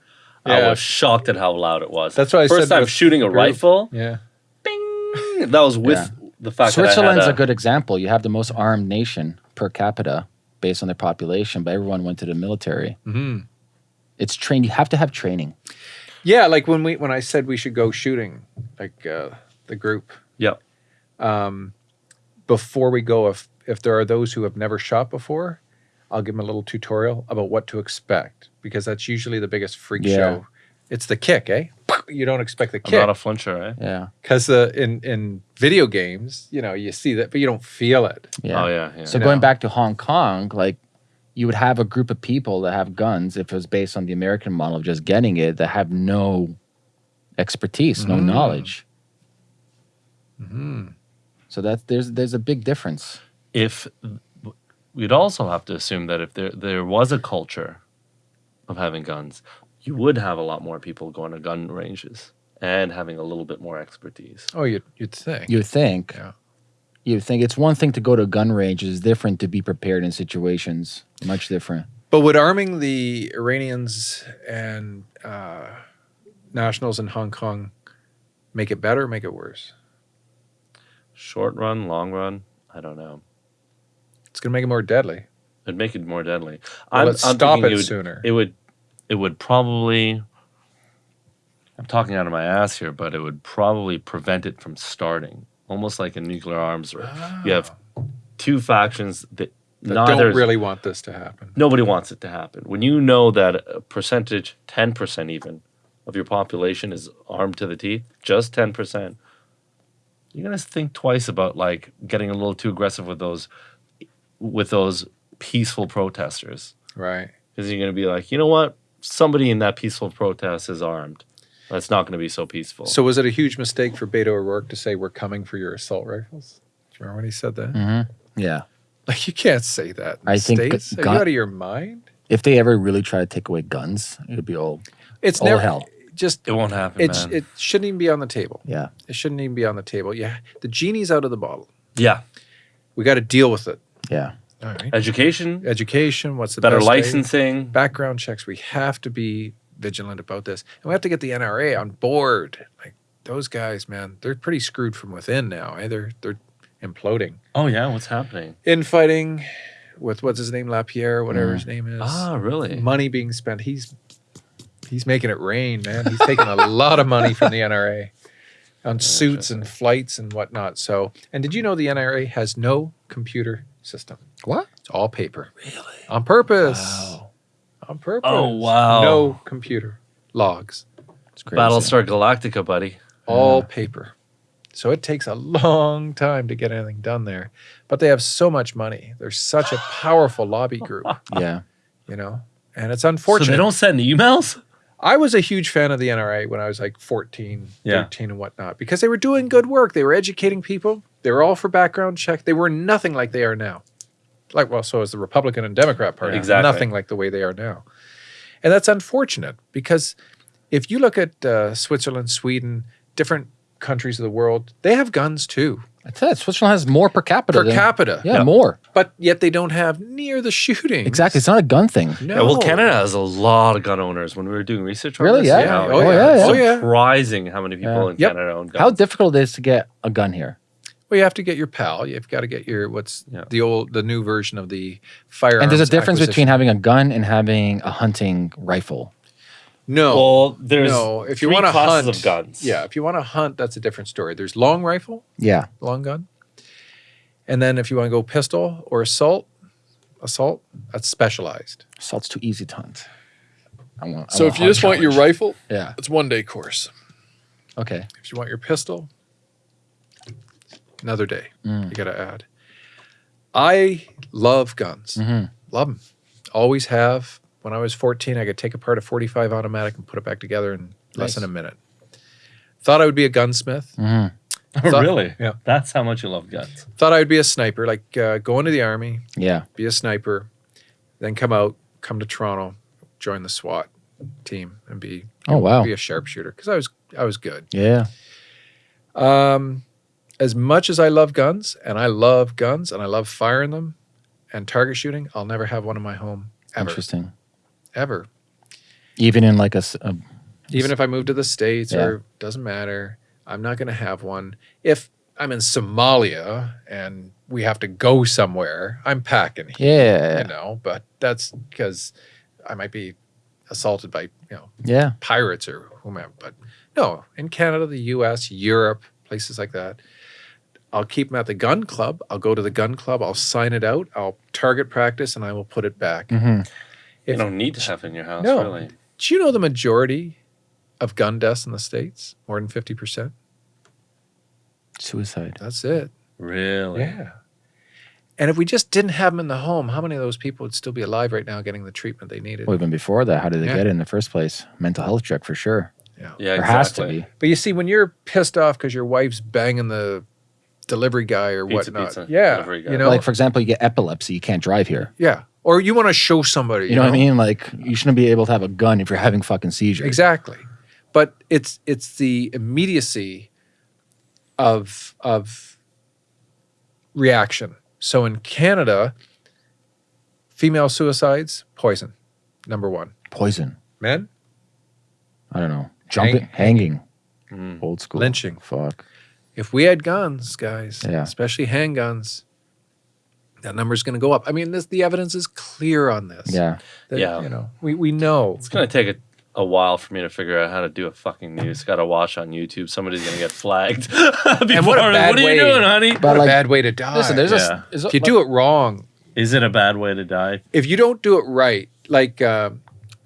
I was shocked at how loud it was. That's what I first said time shooting a group. rifle. Yeah. Bing! That was with the fact Switzerland's that I a had good example. You have the most armed nation per capita based on their population, but everyone went to the military. hmm It's trained. You have to have training. Yeah, like when we when I said we should go shooting, like uh, the group. Yeah. Um, before we go, if if there are those who have never shot before, I'll give them a little tutorial about what to expect because that's usually the biggest freak Yeah. show. It's the kick, eh? You don't expect the I'm kick not a flincher, eh? Yeah. because uh, in in video games, you know, you see that, but you don't feel it. Yeah. Oh yeah, yeah. So You going know. back to Hong Kong, like you would have a group of people that have guns, if it was based on the American model of just getting it, that have no expertise, no Mm. knowledge. hmm So that there's there's a big difference. if we'd also have to assume that if there there was a culture of having guns, you would have a lot more people going to gun ranges and having a little bit more expertise. Oh, you'd you'd think. You would think. Yeah. You think it's one thing to go to a gun range; it's different to be prepared in situations. Much different. But would arming the Iranians and uh, nationals in Hong Kong make it better or make it worse? Short run, long run, I don't know. It's going to make it more deadly. It'd make it more deadly. Well, let's stop thinking it would- sooner. It would, it would probably. I'm talking out of my ass here, but it would probably prevent it from starting, almost like a nuclear arms race. You have ah. two factions that, that neither don't really want this to happen. nobody wants it to happen. When you know that a percentage, ten percent even, of your population is armed to the teeth, just ten percent, you're gonna think twice about like getting a little too aggressive with those, with those peaceful protesters, Right. because you're gonna be like, you know what, somebody in that peaceful protest is armed. That's not gonna be so peaceful. So was it a huge mistake for Beto O'Rourke to say, we're coming for your assault rifles? Do you remember when he said that? Mm-hmm. Yeah. Like, you can't say that in I the think States. Are you out of your mind? If they ever really try to take away guns, it would be all. It's All never hell. Just it won't happen, it's man. it shouldn't even be on the table. Yeah. It shouldn't even be on the table. Yeah, the genie's out of the bottle. yeah, We got to deal with it. Yeah. All right. education, Education. What's the better best way? licensing. Background checks. We have to be vigilant about this, and we have to get the NRA on board. Like those guys, man, they're pretty screwed from within now. Eh? They're they're imploding. Oh yeah, what's happening? Infighting with what's his name, LaPierre, whatever Mm. his name is. Ah, really? Money being spent. He's he's making it rain, man. He's taking a lot of money from the NRA on suits and flights and whatnot. So, and did you know the NRA has no computer system? What? It's all paper. Really? On purpose. Wow. On purpose. Oh, wow. No computer logs. It's crazy. Battlestar Galactica, buddy. All paper. So it takes a long time to get anything done there. But they have so much money. They're such a powerful lobby group, Yeah. you know? And it's unfortunate. So they don't send the emails. I was a huge fan of the NRA when I was like 14, Yeah. 13 and whatnot because they were doing good work. They were educating people. They were all for background check. They were nothing like they are now. Like, well, so is the Republican and Democrat Party. Exactly. Nothing like the way they are now. And that's unfortunate because if you look at uh, Switzerland, Sweden, different countries of the world, they have guns too, I tell Switzerland has more per capita. per than- capita. Yeah, Yeah. more. But yet they don't have near the shooting. Exactly. It's not a gun thing. No. Yeah, well, Canada has a lot of gun owners. When we were doing research on Really? this, Yeah. Yeah. Oh, yeah, it's yeah. Oh, yeah. surprising how many people Yeah. in Yep. Canada own guns. How difficult it is to get a gun here. Well, you have to get your PAL. You've got to get your what's Yeah. the old, the new version of the firearms. And there's a difference between having a gun and having a hunting rifle. no, well, there's no. If you three want to classes hunt, of guns. yeah. If you want to hunt, that's a different story. There's long rifle, Yeah. long gun, and then if you want to go pistol or assault, assault, that's specialized. Assault's too easy to hunt. I want, I So want if you just hunt want your rifle, Yeah. it's one day course. Okay. If you want your pistol, another day. Mm. You got to add. I love guns. Mhm. Love them. Always have. When I was 14, I could take apart a 45 automatic and put it back together in less than a minute. Thought I would be a gunsmith. Mhm. Thought- really? Yeah. That's how much you love guns. Thought I would be a sniper, like uh, go into the army, Yeah. be a sniper, then come out, come to Toronto, join the SWAT team, and be Oh wow. be a sharpshooter because I was I was good. Yeah. Um, as much as I love guns, and I love guns, and I love firing them, and target shooting, I'll never have one in my home ever, Interesting. ever. Even in like a, a- Even if I move to the states Yeah. or doesn't matter, I'm not going to have one. If I'm in Somalia and we have to go somewhere, I'm packing. yeah. you know, but that's because I might be assaulted by you know Yeah. pirates or whomever. But no, in Canada, the U.S., Europe, places like that, I'll keep them at the gun club. I'll go to the gun club. I'll sign it out. I'll target practice, and I will put it back. hmm You don't need to have it in your house, No. really. Do you know the majority of gun deaths in the states? More than fifty percent. Suicide. That's it. Really? Yeah. And if we just didn't have them in the home, how many of those people would still be alive right now, getting the treatment they needed? Well, even before that, how did they Yeah. get it in the first place? Mental health check for sure. Yeah. Yeah, there exactly. has to be. But you see, when you're pissed off because your wife's banging the delivery guy or Pizza, whatnot, pizza, yeah, guy. you know, like for example, you get epilepsy, you can't drive here. yeah, or you want to show somebody, You, know, what I mean? Like you shouldn't be able to have a gun if you're having fucking seizures. Exactly, but it's it's the immediacy of of reaction. So in Canada, female suicides, poison, number one. Poison. Men, I don't know. Jumping, hanging. Mm. Old school. Lynching. Fuck. If we had guns, guys, Yeah. especially handguns, that number's going to go up. I mean, this, the evidence is clear on this. Yeah. That, Yeah. You know, we, we know. It's gonna take a, a while for me to figure out how to do a fucking news. Got to watch on YouTube. Somebody's gonna get flagged. Before, what a bad what are way- you doing, honey? But What a bad way to die. listen, there's Yeah. a. Is if you do it wrong, Is it a bad way to die? if you don't do it right, like uh,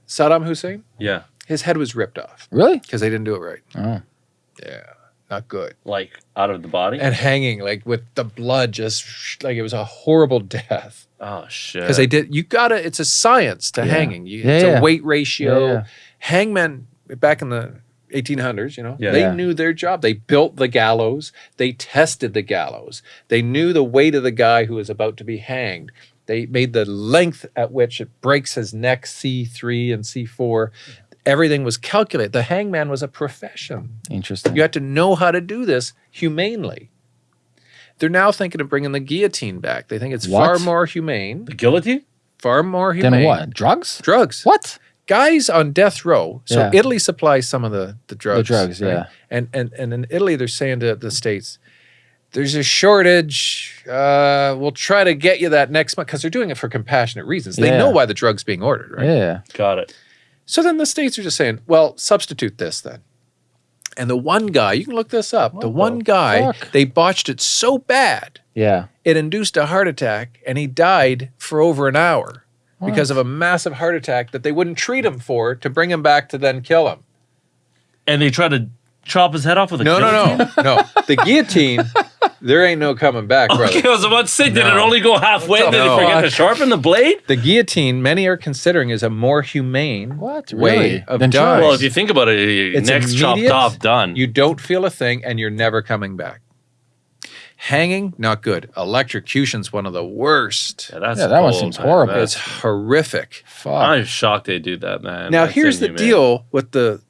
Saddam Hussein, Yeah, his head was ripped off Really? because they didn't do it right. Oh. Yeah, not good. like out of the body. And hanging, like with the blood, just like it was a horrible death. oh shit! Because they did, you gotta. It's a science to Yeah. hanging. You, Yeah, it's yeah. a weight ratio. Yeah, yeah. Hangmen back in the 1800s, you know, Yeah. they Yeah. knew their job. They built the gallows. They tested the gallows. They knew the weight of the guy who was about to be hanged. They made the length at which it breaks his neck, C3 and C4. Everything was calculated. The hangman was a profession. Interesting. You had to know how to do this humanely. They're now thinking of bringing the guillotine back. They think it's far more humane, the guillotine. far more humane. then what? Drugs? Drugs. What? Guys on death row. So Yeah. Italy supplies some of the, the drugs. the drugs, right? yeah. And, and and in Italy, they're saying to the states, "There's a shortage. Uh, we'll try to get you that next month because they're doing it for compassionate reasons. They Yeah. know why the drug's being ordered, right? Yeah. Got it. So then the states are just saying, well, substitute this then. And the one guy, you can look this up. the one the guy, fuck? they botched it so bad, Yeah. it induced a heart attack, and he died for over an hour because of a massive heart attack that they wouldn't treat him for to bring him back to then kill him. And they tried to chop his head off with a No, no, guillotine? no, no. The guillotine, there ain't no coming back, brother. Okay, I was about to say, did it only go halfway? Did No. they forget to sharpen the blade? The guillotine, many are considering, is a more humane What? way Really? of Than dying. Well, if you think about it, your It's neck's chopped off, done. You don't feel a thing and you're never coming back. Hanging, not good. Electrocution's one of the worst. yeah, that's Yeah, that one seems man. horrible. That's- It's horrific. Fuck. I'm shocked they do that, man. now That's here's the deal with the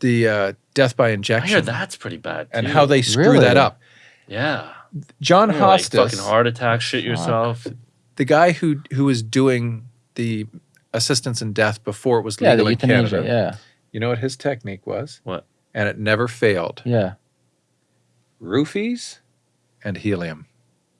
the uh, death by injection. I hear that's pretty bad. and how they screw Really? that up. yeah, John You know, like fucking heart attack, shit yourself. the guy who who was doing the assistance in death before it was yeah, the legal in. Canada. Yeah. You know what his technique was? What? And it never failed. Yeah. Roofies and helium.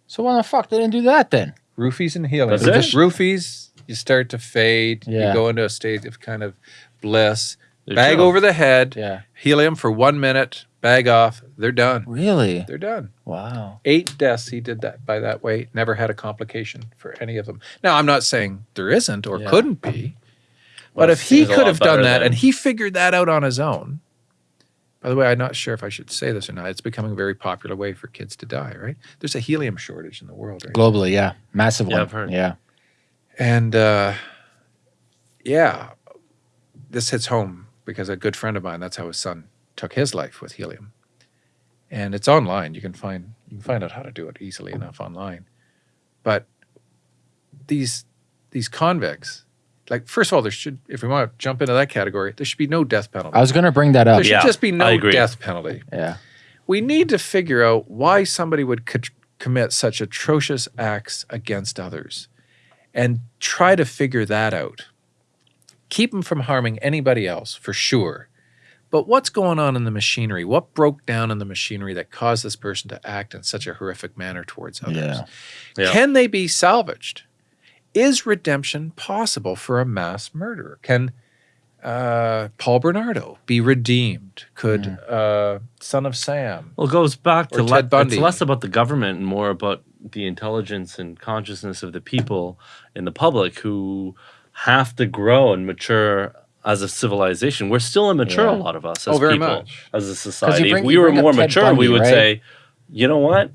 So why the fuck they didn't do that then? Roofies and helium. That's it? just roofies. You start to fade. Yeah. You go into a state of kind of bliss. They're bag chill. over the head. Yeah. Helium for one minute. Bag off. They're done. Really? They're done. Wow. Eight deaths. He did that by that way. Never had a complication for any of them. Now I'm not saying there isn't or Yeah. couldn't be, Well, but if he could have done that than- and he figured that out on his own. By the way, I'm not sure if I should say this or not. It's becoming a very popular way for kids to die. Right? There's a helium shortage in the world. Right? Globally, yeah. Massive Yeah, one. I've heard. Yeah. And uh, yeah, this hits home because a good friend of mine, that's how his son took his life with helium. And it's online. You can find you can find out how to do it easily enough online. But these these convicts, like first of all, there should if we want to jump into that category, there should be no death penalty. I was gonna bring that up. there should Yeah, just be no death penalty. Yeah. We need to figure out why somebody would co- commit such atrocious acts against others and try to figure that out. Keep them from harming anybody else, for sure. But what's going on in the machinery? What broke down in the machinery that caused this person to act in such a horrific manner towards others? Yeah. Yeah. Can they be salvaged? Is redemption possible for a mass murderer? Can uh, Paul Bernardo be redeemed? Could uh, Son of Sam? Well, it goes back to Ted le- Bundy. it's less about the government and more about the intelligence and consciousness of the people in the public who have to grow and mature as a civilization. We're still immature, Yeah. a lot of us Oh, as very people, much. as a society. bring- if we were more Ted mature, we would right? say, you know what?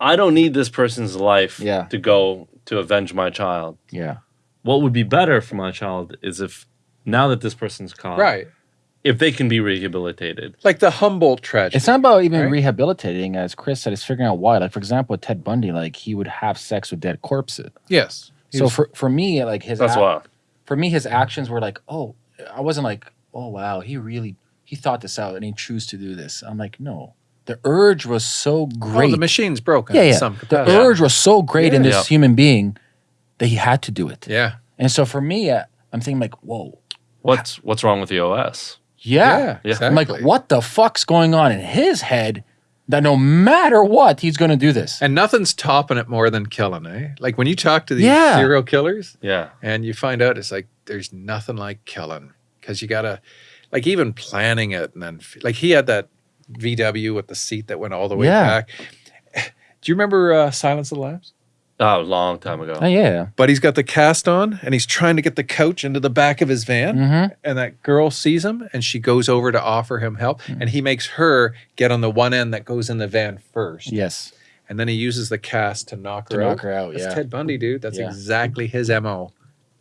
I don't need this person's life Yeah. to go to avenge my child. Yeah. What would be better for my child is if now that this person's caught, Right. if they can be rehabilitated. Like the Humboldt tragedy. It's not about even Right? rehabilitating, as Chris said, it's figuring out why. Like, for example, with Ted Bundy, like he would have sex with dead corpses. yes. He So was- for, for me, like his That's why. for me, his actions were like, oh, I wasn't like, oh wow, he really he thought this out and he chose to do this. I'm like, no, the urge was so great. Oh, the machine's broken. yeah, yeah. The capacity. urge was so great in this Yeah. human being that he had to do it. Yeah. And so for me, I'm thinking like, whoa, What's what's wrong with the OS? yeah. Yeah. I'm like, what the fuck's going on in his head that no matter what, he's going to do this? And nothing's topping it more than killing, eh? Like when you talk to these Yeah. serial killers Yeah. and you find out it's like there's nothing like killing because you gotta, like even planning it and then like he had that VW with the seat that went all the way Yeah. back. Do you remember uh, Silence of the Lambs? Oh, a long time ago. Oh, yeah. But he's got the cast on and he's trying to get the couch into the back of his van. Mm-hmm. And that girl sees him and she goes over to offer him help. Hmm. And he makes her get on the one end that goes in the van first. Yes. And then he uses the cast to knock To her out. knock her out. That's yeah. Ted Bundy, dude. That's Yeah. exactly his MO.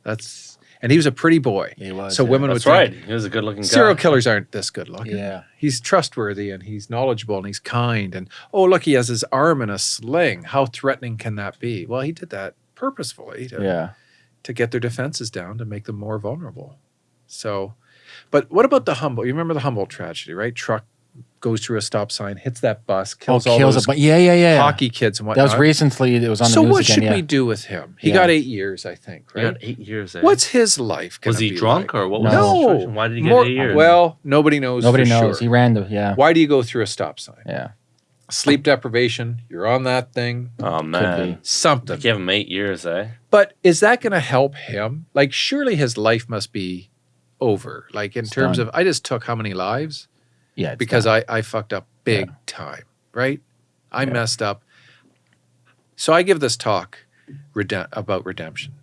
That's and he was a pretty boy. He was, so yeah. women That's would right. think He was a good looking guy. serial killers aren't this good looking. Yeah. He's trustworthy and he's knowledgeable and he's kind and oh look, he has his arm in a sling. How threatening can that be? Well, he did that purposefully to, Yeah. to get their defenses down to make them more vulnerable. So but what about the Humboldt? You remember the Humboldt tragedy, right? Truck goes through a stop sign, hits that bus, kills oh, all kills those a bu- Yeah, yeah, yeah. hockey kids and That was recently. It was on so the news what again. should yeah. we do with him? He Yeah. got eight years, I think. He Right? got eight years. Eh? What's his life? was he be drunk like? or what was No. the situation? Why did he get More- eight years? Well, nobody knows. Nobody for knows. sure. He ran the. Yeah. Why do you go through a stop sign? Yeah. Sleep deprivation. You're on that thing. oh man. Something. Give him eight years, eh? But is that going to help him? Like, surely his life must be over. Like in It's terms done. of, I just took how many lives Yeah. because. I I fucked up big time. Right? I Yeah. messed up. So I give this talk rede- about redemption.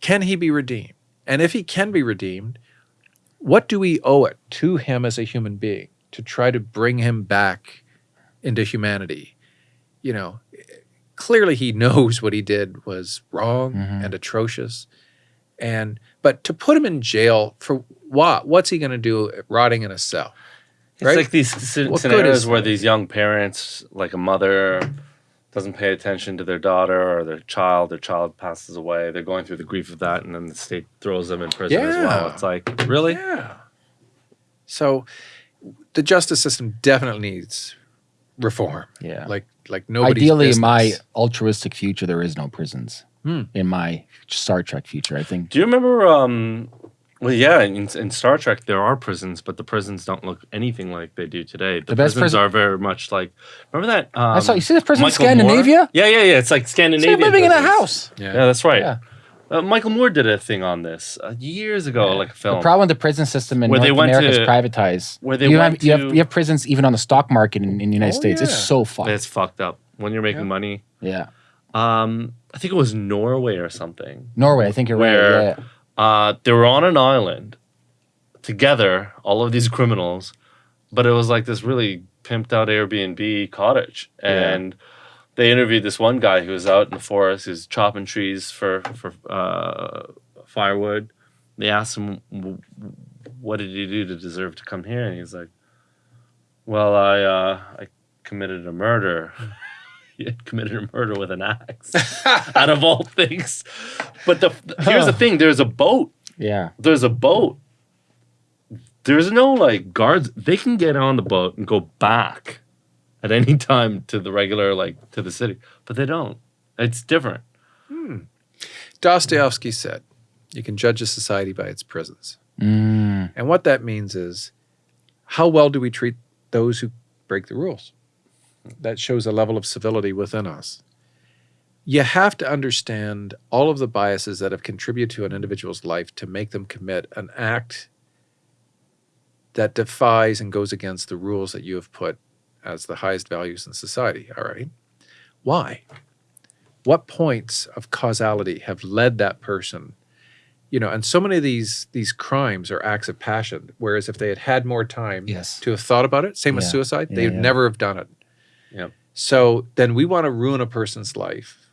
Can he be redeemed? And if he can be redeemed, what do we owe it to him as a human being to try to bring him back into humanity? You know, clearly he knows what he did was wrong Mhm. and atrocious. And but to put him in jail for what? What's he going to do rotting in a cell? It's Right? like these sce- scenarios where these young parents, like a mother, doesn't pay attention to their daughter or their child. Their child passes away. They're going through the grief of that, and then the state throws them in prison as well. It's like really, Yeah. So the justice system definitely needs reform. Yeah. Like like nobody's Ideally, in my altruistic future, there is no prisons. Hmm. In my Star Trek future, I think. Do you remember? Um, well, yeah, in, in Star Trek there are prisons, but the prisons don't look anything like they do today. The, The best prisons prison- are very much like. Remember that? Um, I saw. You see this prison in Michael Moore? Scandinavia? Yeah, yeah, yeah. It's like Scandinavia. Scandinavian. they're living in a house. yeah. Yeah, that's right. Yeah. Uh, Michael Moore did a thing on this uh, years ago, like a film. The problem with the prison system in Where they North went America is privatized. where they you went have, you have to- you have prisons even on the stock market in, in the United Oh, States. It's so fucked. it's fucked up when you're making Yeah. money. yeah. Um, I think it was Norway or something. Norway, I think you're Where- right. Yeah. Uh, they were on an island together, all of these criminals, but it was like this really pimped out Airbnb cottage. Yeah. And they interviewed this one guy who was out in the forest, who's chopping trees for for uh, firewood. They asked him, "What did you do to deserve to come here?" And he's like, "Well, I uh, I committed a murder." he had committed a murder with an axe, out of all things. But the here's the thing: there's a boat Yeah. there's a boat. There's no like guards. They can get on the boat and go back at any time to the regular like to the city, but they don't. It's different. Dostoevsky said, "You can judge a society by its prisons." Mm, And what that means is, how well do we treat those who break the rules? That shows a level of civility within us. You have to understand all of the biases that have contributed to an individual's life to make them commit an act that defies and goes against the rules that you have put as the highest values in society. All right. Why? What points of causality have led that person you know and so many of these these crimes are acts of passion whereas if they had had more time Yes. to have thought about it same with Yeah. suicide Yeah, they would yeah. never have done it Yep. so then we want to ruin a person's life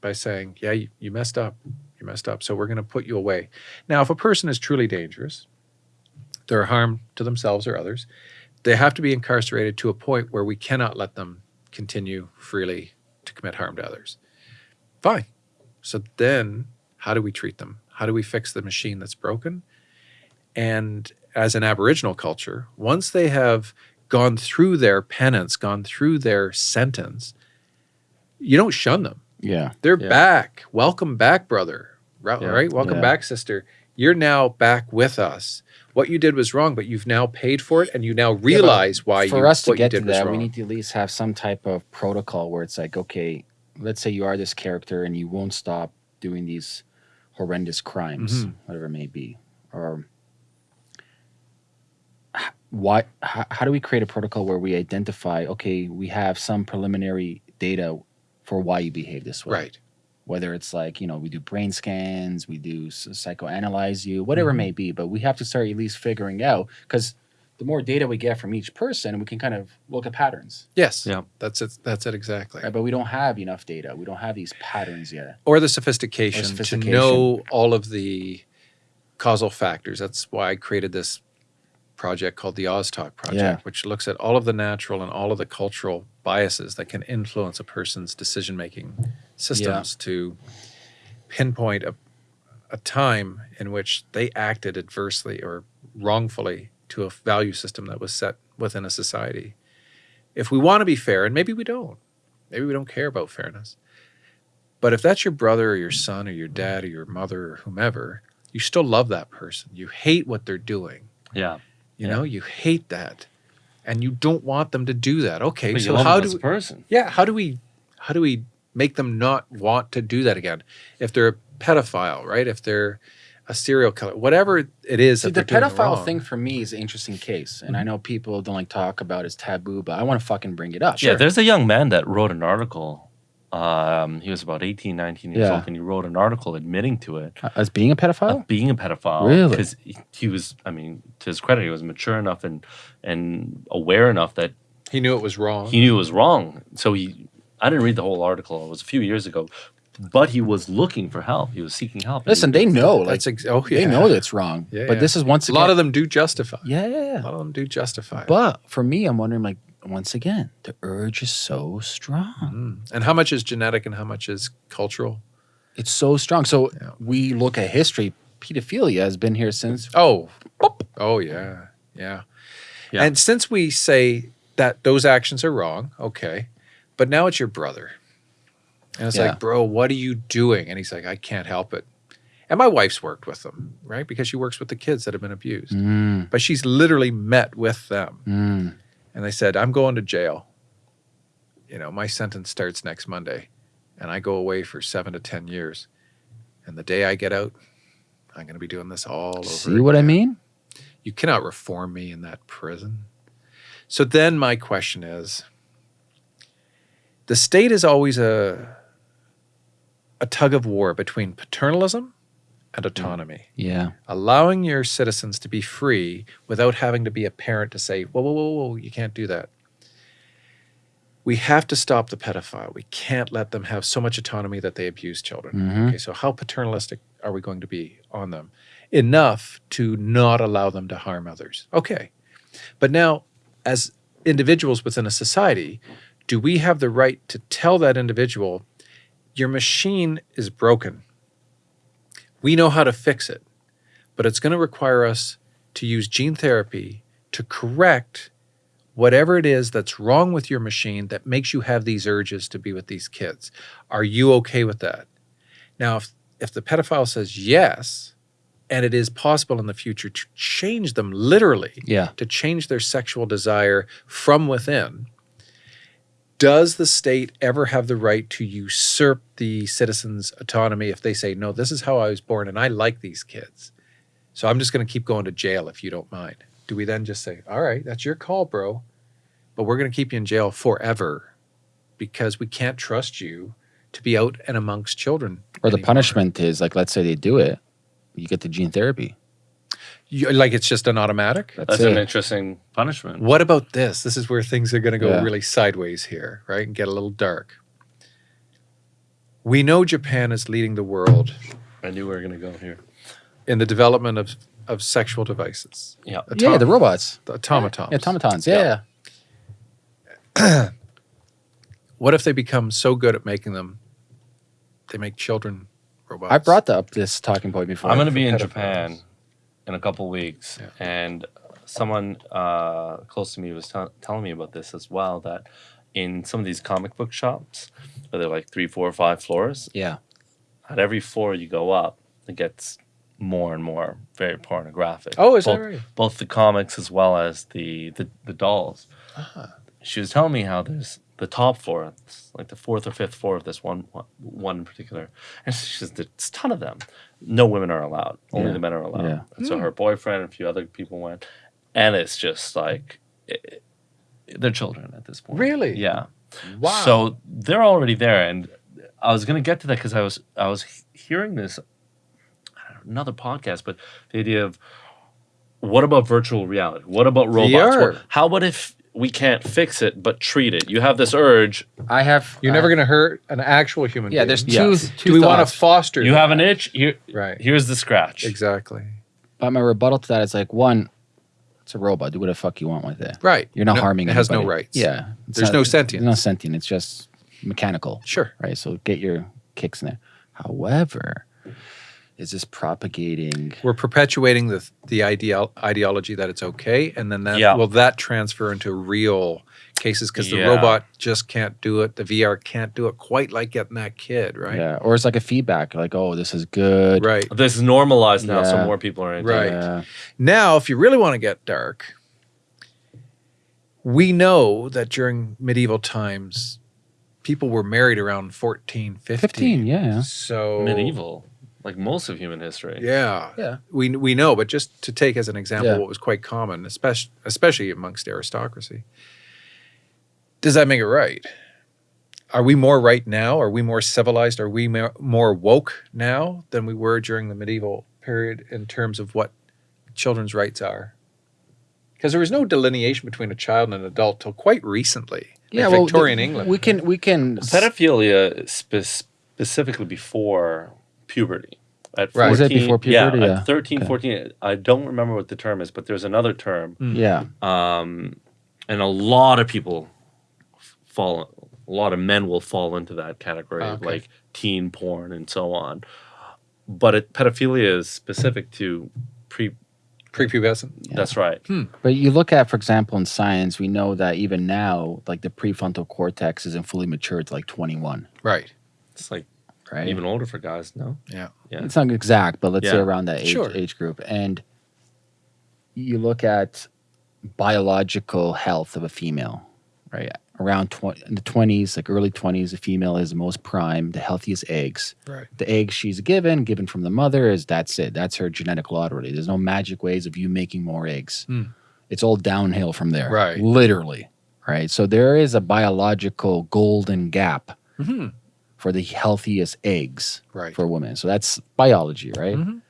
by saying yeah you, you messed up. You messed up. So we're going to put you away. Now if a person is truly dangerous they're harm to themselves or others they have to be incarcerated to a point where we cannot let them continue freely to commit harm to others. Fine. So then how do we treat them? How do we fix the machine that's broken? And as an aboriginal culture once they have gone through their penance, gone through their sentence, you don't shun them. Yeah. They're Yeah. back. Welcome back, brother. Right? Yeah. right? Welcome Yeah. back, sister. You're now back with us. What you did was wrong, but you've now paid for it, and you now realize why for you us to what you get to did was that, we need to at least have some type of protocol where it's like, okay, let's say you are this character and you won't stop doing these horrendous crimes, Mhm. whatever it may be, or h- why? How, how do we create a protocol where we identify? Okay, we have some preliminary data for why you behave this way, right. Whether it's like you know we do brain scans, we do psychoanalyze you, whatever it Mhm. may be, but we have to start at least figuring out because the more data we get from each person, we can kind of look at patterns. Yes. Yeah. That's it. That's it exactly. Right, but we don't have enough data. We don't have these patterns yet. Or the sophistication, sophistication. to know all of the causal factors. That's why I created this project called the OzTalk project, Yeah. which looks at all of the natural and all of the cultural biases that can influence a person's decision making systems to pinpoint a, a time in which they acted adversely or wrongfully to a value system that was set within a society. If we want to be fair, and maybe we don't, maybe we don't care about fairness. But if that's your brother or your son or your dad or your mother or whomever, you still love that person. You hate what they're doing. Yeah. You Yeah. know, you hate that. And you don't want them to do that. Okay, But so how do we, person? yeah, how do we how do we make them not want to do that again? If they're a pedophile, right? If they're a serial killer, whatever it is See, that the pedophile wrong. Mm-hmm. thing for me is an interesting case, and I know people don't like talk about it as taboo, but I want to fucking bring it up. Yeah, there's a young man that wrote an article. Um, he was about 18, 19 years Yeah. old, and he wrote an article admitting to it, as being a pedophile. of being a pedophile. Really? Because he, he was, I mean, to his credit, he was mature enough and and aware enough that He knew it was wrong. he knew it was wrong. So he, I didn't read the whole article. It was a few years ago, but he was looking for help. He was seeking help. Listen, they know, like That's ex- oh yeah. they know that's wrong. Yeah, but yeah. this is once a lot of them do justify. yeah, yeah, yeah. A lot of them do justify. But for me, I'm wondering, like, once again, the urge is so strong. Mm. And how much is genetic and how much is cultural? It's so strong. So Yeah. we look at history. Pedophilia has been here since. Oh, oh yeah, yeah, Yeah. And since we say that those actions are wrong, okay, but now it's your brother, and it's Yeah. like, bro, what are you doing? And he's like, I can't help it. And my wife's worked with them, right? Because she works with the kids that have been abused. Mm, But she's literally met with them, mm. And they said, I'm going to jail. You know, my sentence starts next Monday, and I go away for seven to ten years. And the day I get out, I'm going to be doing this all over. See what I mean? You cannot reform me in that prison. So then my question is the state is always a a tug of war between paternalism and autonomy, Yeah. allowing your citizens to be free without having to be a parent to say, whoa, whoa, whoa, whoa, you can't do that. We have to stop the pedophile. We can't let them have so much autonomy that they abuse children. Mhm. Okay, so how paternalistic are we going to be on them? Enough to not allow them to harm others. Okay. But now, as individuals within a society, do we have the right to tell that individual, your machine is broken? We know how to fix it, but it's going to require us to use gene therapy to correct whatever it is that's wrong with your machine that makes you have these urges to be with these kids. Are you okay with that? Now, if, if the pedophile says yes, and it is possible in the future to change them literally, Yeah. to change their sexual desire from within, does the state ever have the right to usurp the citizens' autonomy if they say, no, this is how I was born and I like these kids? So I'm just going to keep going to jail if you don't mind. Do we then just say, all right, that's your call, bro, but we're going to keep you in jail forever because we can't trust you to be out and amongst children? Or the punishment is like, let's say they do it, you get the gene therapy. You, like it's just an automatic? That's, That's an interesting punishment. What about this? This is where things are going to go Yeah. really sideways here, right? And get a little dark. We know Japan is leading the world I knew we were going to go here. in the development of, of sexual devices, Yeah. yeah, the robots. the automatons. Yeah, automatons. Yeah. Yeah. yeah. What if they become so good at making them, they make children robots? I brought up this talking point before. I'm going to be in pedophiles. Japan in a couple weeks, Yeah. and someone uh, close to me was tell telling me about this as well. That in some of these comic book shops, where they're like three, four, or five floors, Yeah. at every floor you go up, it gets more and more very pornographic. Oh, is that both, right? Both the comics as well as the the, the dolls. Ah. She was telling me how there's the top floor, like the fourth or fifth floor of this one one, one in particular, and she says there's a ton of them. No women are allowed. Only Yeah. the men are allowed. Yeah. And so hmm. her boyfriend and a few other people went, and it's just like it, they're children at this point. Really? Yeah. Wow. So they're already there, and I was gonna get to that because I was I was hearing this I don't know, another podcast, but the idea of what about virtual reality? What about robots? VR. What- how about if we can't fix it but treat it? You have this urge. I have. You're uh, never going to hurt an actual human Yeah, being. there's two. Yes. two Do we want to foster You that? have an itch. Here, Right. here's the scratch. Exactly. But my rebuttal to that is like one, it's a robot. Do what the fuck you want with it. Right. You're not No- harming. It has no anybody. rights. Yeah. There's not- no sentience. No sentient. It's just mechanical. Sure. Right. So get your kicks in there. However, is this propagating? We're perpetuating the the ideal ideology that it's okay, and then that Yeah. will that transfer into real cases because the Yeah. robot just can't do it. The VR can't do it quite like getting that kid, right? Yeah. Or it's like a feedback. Like, oh, this is good. Right. This is normalized now, so more people are into Right. it. Yeah. Now, if you really want to get dark, we know that during medieval times, people were married around 14, 15. 15. Yeah. So Medieval, like most of human history. Yeah. Yeah. We, we know, but just to take as an example Yeah. what was quite common, especially, especially amongst aristocracy, does that make it right? Are we more right now? Are we more civilized? Are we more, more woke now than we were during the medieval period in terms of what children's rights are? Because there was no delineation between a child and an adult till quite recently. like Yeah. well, Victorian the- England. We can. We can. Pedophilia spe- specifically before puberty. At Right. Was it before puberty? Yeah, Yeah. at 13, Okay. 14. I don't remember what the term is, but there's another term. Yeah. Um, and a lot of people fall, a lot of men will fall into that category of like teen porn and so on. But it, pedophilia is specific to pre. Prepubescent. That's right. But you look at, for example, in science, we know that even now, like the prefrontal cortex isn't fully matured to like 21, Right. It's like right? even older for guys. No. Yeah. Yeah. It's not exact, but let's say around that age, Sure. age group. And you look at biological health of a female, right? Around 20, in the 20s, like early 20s, a female is the most prime, the healthiest eggs. Right. The eggs she's given, given from the mother, is that's it. That's her genetic lottery. There's no magic ways of you making more eggs. Hmm. It's all downhill from there. Right. Literally. Right. So there is a biological golden gap hmm for the healthiest eggs Right. for women. So that's biology, right? Mhm.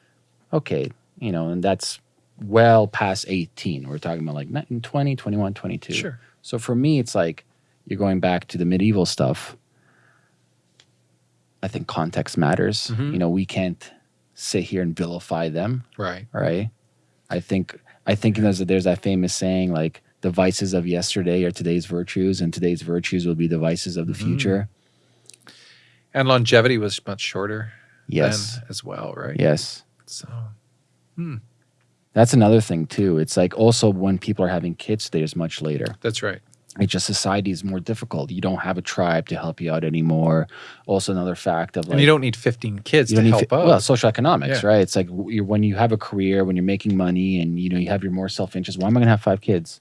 Okay. You know, and that's well past 18. We're talking about like 19, 20, 21, 22. Sure. So for me, it's like you're going back to the medieval stuff. I think context matters. Mhm. You know, we can't sit here and vilify them, Right. right? I think I think there's there's that famous saying like the vices of yesterday are today's virtues, and today's virtues will be the vices of the Mhm. future. And longevity was much shorter Yes. as well, right? Yes. So hmm. That's another thing too. It's like also when people are having kids, there's much later. that's right. It's just society is more difficult. You don't have a tribe to help you out anymore. Also, another fact of like and you don't need 15 kids you to help out. well social economics, Yeah. right? It's like you're, when you have a career, when you're making money, and you know you have your more self interest. Why am I going to have five kids?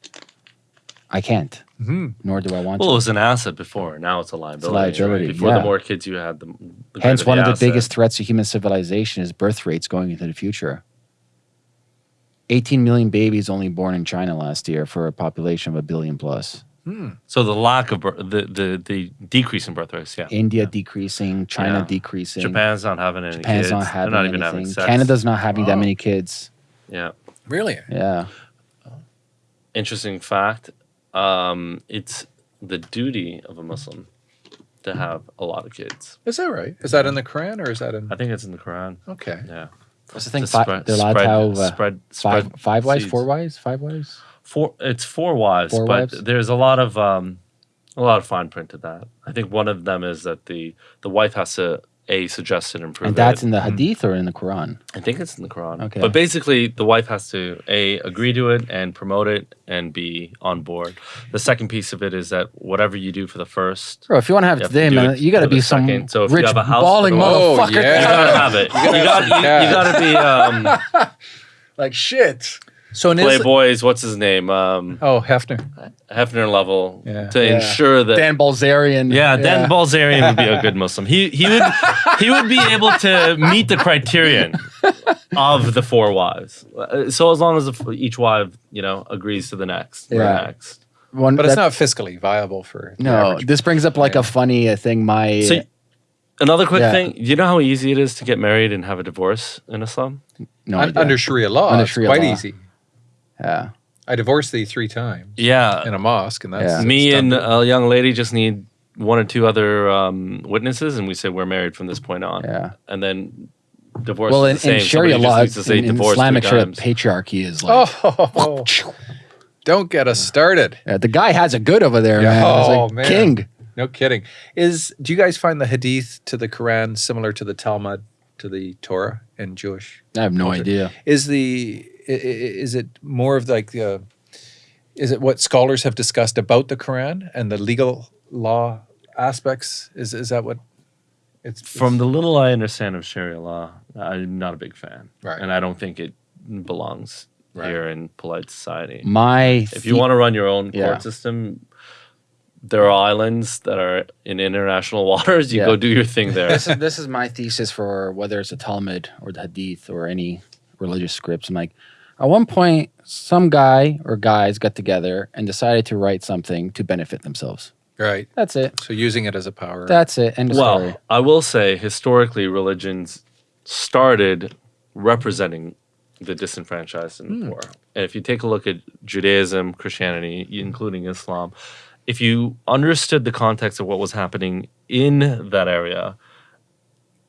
I can't, Mhm. nor do I want to. Well, it was an asset before. Now it's a liability. liability, right? Before yeah. the more kids you had, the, the Hence, greater one of the asset. biggest threats to human civilization is birth rates going into the future. 18 million babies only born in China last year for a population of a billion plus. Hmm. So the lack of bir- the the the decrease in birth rates. Yeah. India decreasing, China Yeah. decreasing. Japan's not having any Japan's kids. not having They're not even anything. having sex. Canada's not having that Oh. many kids. Yeah. Really? Yeah. Interesting fact. Um, it's the duty of a Muslim to have a lot of kids. Is that right? Is that in the Quran or is that in? I think it's in the Quran. Okay. Yeah. What's the thing? To Fi- spread- they're allowed spread- to have uh, spread, five, spread five wives, seeds. four wives, five wives. Four. It's four wives, Four but wives? there's a lot of um, a lot of fine print to that. I think one of them is that the the wife has to A suggested improvement. And that's in the Hadith or in the Quran? I think it's in the Quran. Okay. But basically, the wife has to A, agree to it and promote it, and be on board. The second piece of it is that whatever you do for the first, Bro, if you want to have You it have today, do man, you got to be the some second. So if you rich have a house balling for the- Oh, motherfucker. yeah. you gotta have it. You, gotta got, have you, some cash. you gotta be um, like shit. So in Islam, Playboys. What's his name? Um, oh Hefner, Hefner level Yeah. to Yeah. ensure that. Dan Bilzerian. yeah, Dan Bilzerian would be a good Muslim. He he would he would be able to meet the criterion of the four wives. Uh, So as long as the, each wife, you know, agrees to the next, the Yeah. next. One, but it's not fiscally viable for No, this brings up like Yeah. a funny uh, thing. My So another quick Yeah. thing, you know how easy it is to get married and have a divorce in Islam? no Un- under Sharia law, Under it's quite law. easy. Yeah. I divorced thee three times Yeah. in a mosque, and that's Yeah. Me and a young lady just need one or two other um, witnesses, and we say we're married from this point on. Yeah. And then divorce Well, is in, the same. in Sharia law, needs in, in Islamic Sharia, patriarchy is like. oh, don't get us started. Yeah, the guy has it good over there, Yeah. man. Oh, like man. king. No kidding. Is do you guys find the Hadith to the Quran similar to the Talmud to the Torah in Jewish? I have no Culture. idea. Is the i- i- is it more of like uh, is it what scholars have discussed about the Quran and the legal law aspects? Is is that what it's From the little I understand of Sharia law, I'm not a big fan. Right. And I don't think it belongs Right. here in polite society. My If you want to run your own Yeah. court system, there are islands that are in international waters. You Yeah. go do your thing there. this is this is my thesis for whether it's the Talmud or the Hadith or any religious scripts. I'm like, at one point, some guy or guys got together and decided to write something to benefit themselves. right? That's it. So using it as a power. That's it. End of well, story. I will say historically, religions started representing the disenfranchised and the hmm. poor. And if you take a look at Judaism, Christianity, including Islam, if you understood the context of what was happening in that area,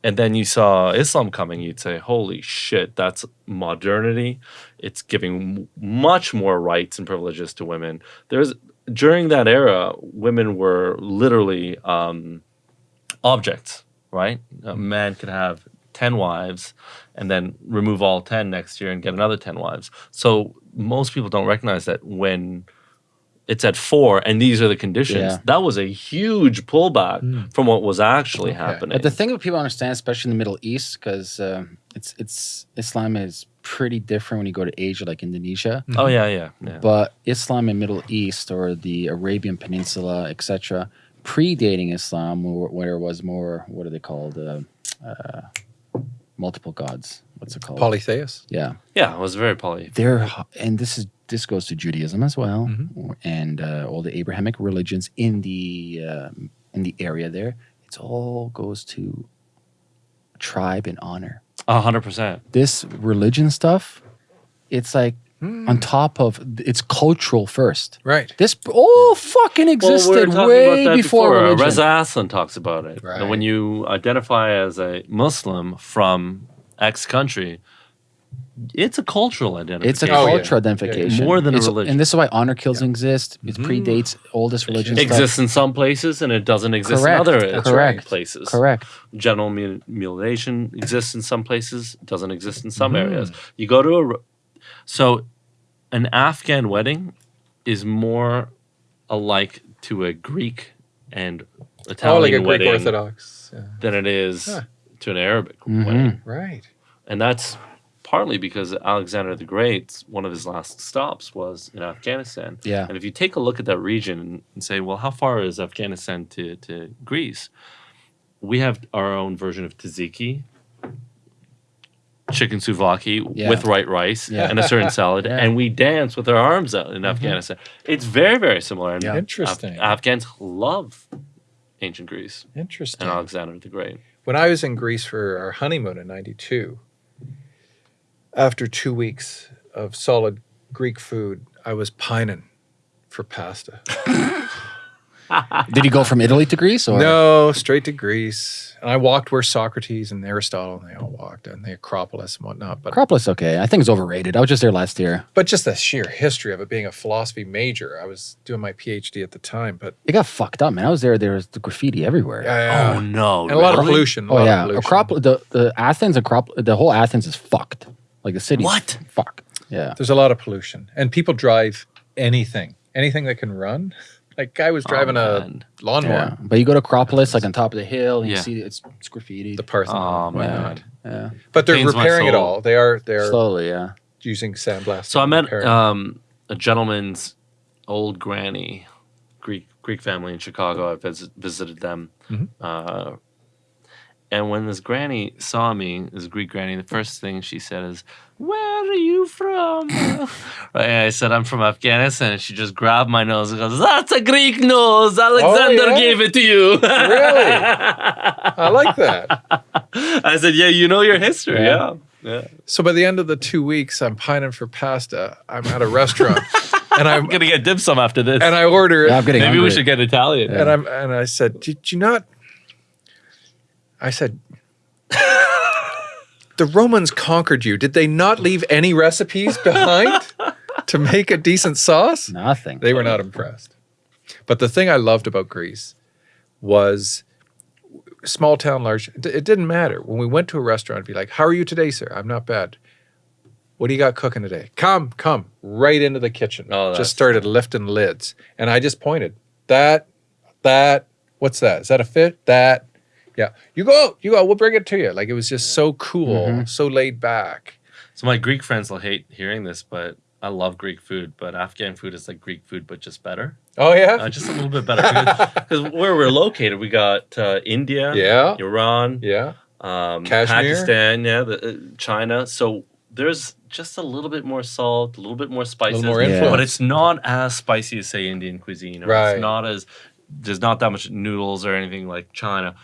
and then you saw Islam coming, you'd say, "Holy shit, that's modernity! It's giving much more rights and privileges to women." There's during that era, women were literally um, objects, right? A man could have 10 wives and then remove all 10 next year and get another 10 wives. So most people don't recognize that when it's at four and these are the conditions, Yeah. that was a huge pullback from what was actually happening. But the thing that people understand, especially in the Middle East, because um, it's it's Islam is pretty different when you go to Asia, like Indonesia. oh, yeah, yeah. yeah. But Islam in Middle East or the Arabian Peninsula, etc., predating Islam, where, where it was more what are they called? Uh, uh, multiple gods. What's it called? polytheist. yeah, yeah, it was very poly. they're and this is this goes to Judaism as well, Mm-hmm. and uh, all the Abrahamic religions in the um in the area there. It's all goes to tribe and honor. A hundred percent. This religion stuff, it's like Hmm. on top of it's cultural first. Right. This all fucking existed way before, Uh, religion. Reza Aslan talks about it. Right. And when you identify as a Muslim from X country, it's a cultural identity. It's a Oh, yeah. cultural identification. More than a religion. And this is why honor kills exist. It predates oldest religion It stuff. exists in some places and it doesn't exist Correct. in other That's correct. places. Correct. Genital mu- mutilation exists in some places, doesn't exist in some Mm-hmm. areas. You go to a r- so an Afghan wedding is more alike to a Greek and Italian oh, like a Greek wedding Orthodox. Yeah. than it is Huh. to an Arabic Mhm. wedding. Right. And that's partly because Alexander the Great, one of his last stops was in Afghanistan. Yeah. And if you take a look at that region and, and say, well, how far is Afghanistan to, to Greece? We have our own version of tzatziki, chicken souvlaki Yeah. with white rice Yeah. and a certain salad, Yeah. and we dance with our arms out in mm-hmm. Afghanistan. It's very, very similar. And Yeah. Af- Interesting. Afghans love ancient Greece Interesting. and Alexander the Great. when I was in Greece for our honeymoon in '92, after two weeks of solid Greek food, I was pining for pasta. Did you go from Italy to Greece or No, straight to Greece. And I walked where Socrates and Aristotle and they all walked, and the Acropolis and whatnot. But Acropolis? Okay, I think it's overrated. I was just there last year. but just the sheer history of it being a philosophy major. I was doing my PhD at the time, but It got fucked up, man. I was there. There was the graffiti everywhere. yeah, Oh no! and a lot of pollution. a Oh lot of oh, yeah, pollution. Acropolis. The, the Athens, Acropolis, the whole Athens is fucked. Like the city. What? Fuck. Yeah. There's a lot of pollution, and people drive anything, anything that can run. Like guy was driving a lawnmower, Yeah. But you go to Acropolis, like on top of the hill, and you see it's, it's graffiti. the Parthenon, Oh my Yeah. god! yeah. But they're Pains repairing it all. They are they're Slowly, yeah. using sandblasting. So I met um, a gentleman's old granny, Greek Greek family in Chicago. I vis- visited them, Mhm. uh, and when this granny saw me, this Greek granny, the first thing she said is, "Where are you from?" right, I said, "I'm from Afghanistan." And she just grabbed my nose and goes, "That's a Greek nose. Alexander oh, yeah? gave it to you." Really? I like that. I said, "Yeah, you know your history. Yeah. Yeah, yeah." So by the end of the two weeks, I'm pining for pasta. I'm at a restaurant, and I'm I'm gonna get dim sum after this. and I order it, Yeah, I'm getting Maybe we should get Italian. and I'm and I said, "Did you not?" I said, "The Romans conquered you. Did they not leave any recipes behind to make a decent sauce?" Nothing. They were not impressed. But the thing I loved about Greece was small town, large. It didn't matter. When we went to a restaurant, it'd be like, How are you today, sir? I'm not bad. What do you got cooking today? Come, come, right into the kitchen. Oh, just started lifting lids. And I just pointed. That, that, what's that? Is that a fit? That. Yeah. You go, you go, we'll bring it to you. Like it was just so cool, Mhm. so laid back. So my Greek friends will hate hearing this, but I love Greek food. But Afghan food is like Greek food, but just better, Oh, yeah? uh, just a little bit better. Because where we're located, we got uh, India, yeah. Iran, Yeah. um, Kashmir? Pakistan, yeah, the, uh, China. So there's just a little bit more salt, a little bit more spices, more Yeah. but it's not as spicy as say Indian cuisine. Or Right. It's not as there's not that much noodles or anything like China.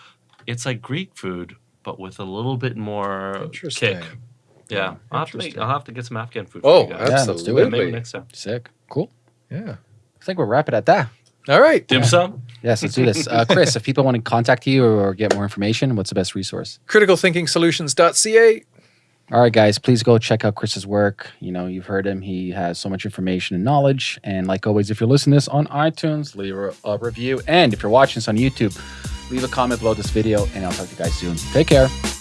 It's like Greek food, but with a little bit more kick. Yeah, I'll have, to make, I'll have to get some Afghan food. Oh, for you guys. Yeah, let's do it. absolutely. Yeah, maybe next time. Sick. Cool. Yeah. I think we'll wrap it at that. All right. Dim sum. Yes, let's do this. Uh, Chris, if people want to contact you or get more information, what's the best resource? criticalthinkingsolutions.ca. All right, guys, please go check out Chris's work. You know, you've heard him. He has so much information and knowledge. And like always, if you're listening to this on iTunes, leave a, review. And if you're watching this on YouTube, leave a comment below this video, and I'll talk to you guys soon. Take care.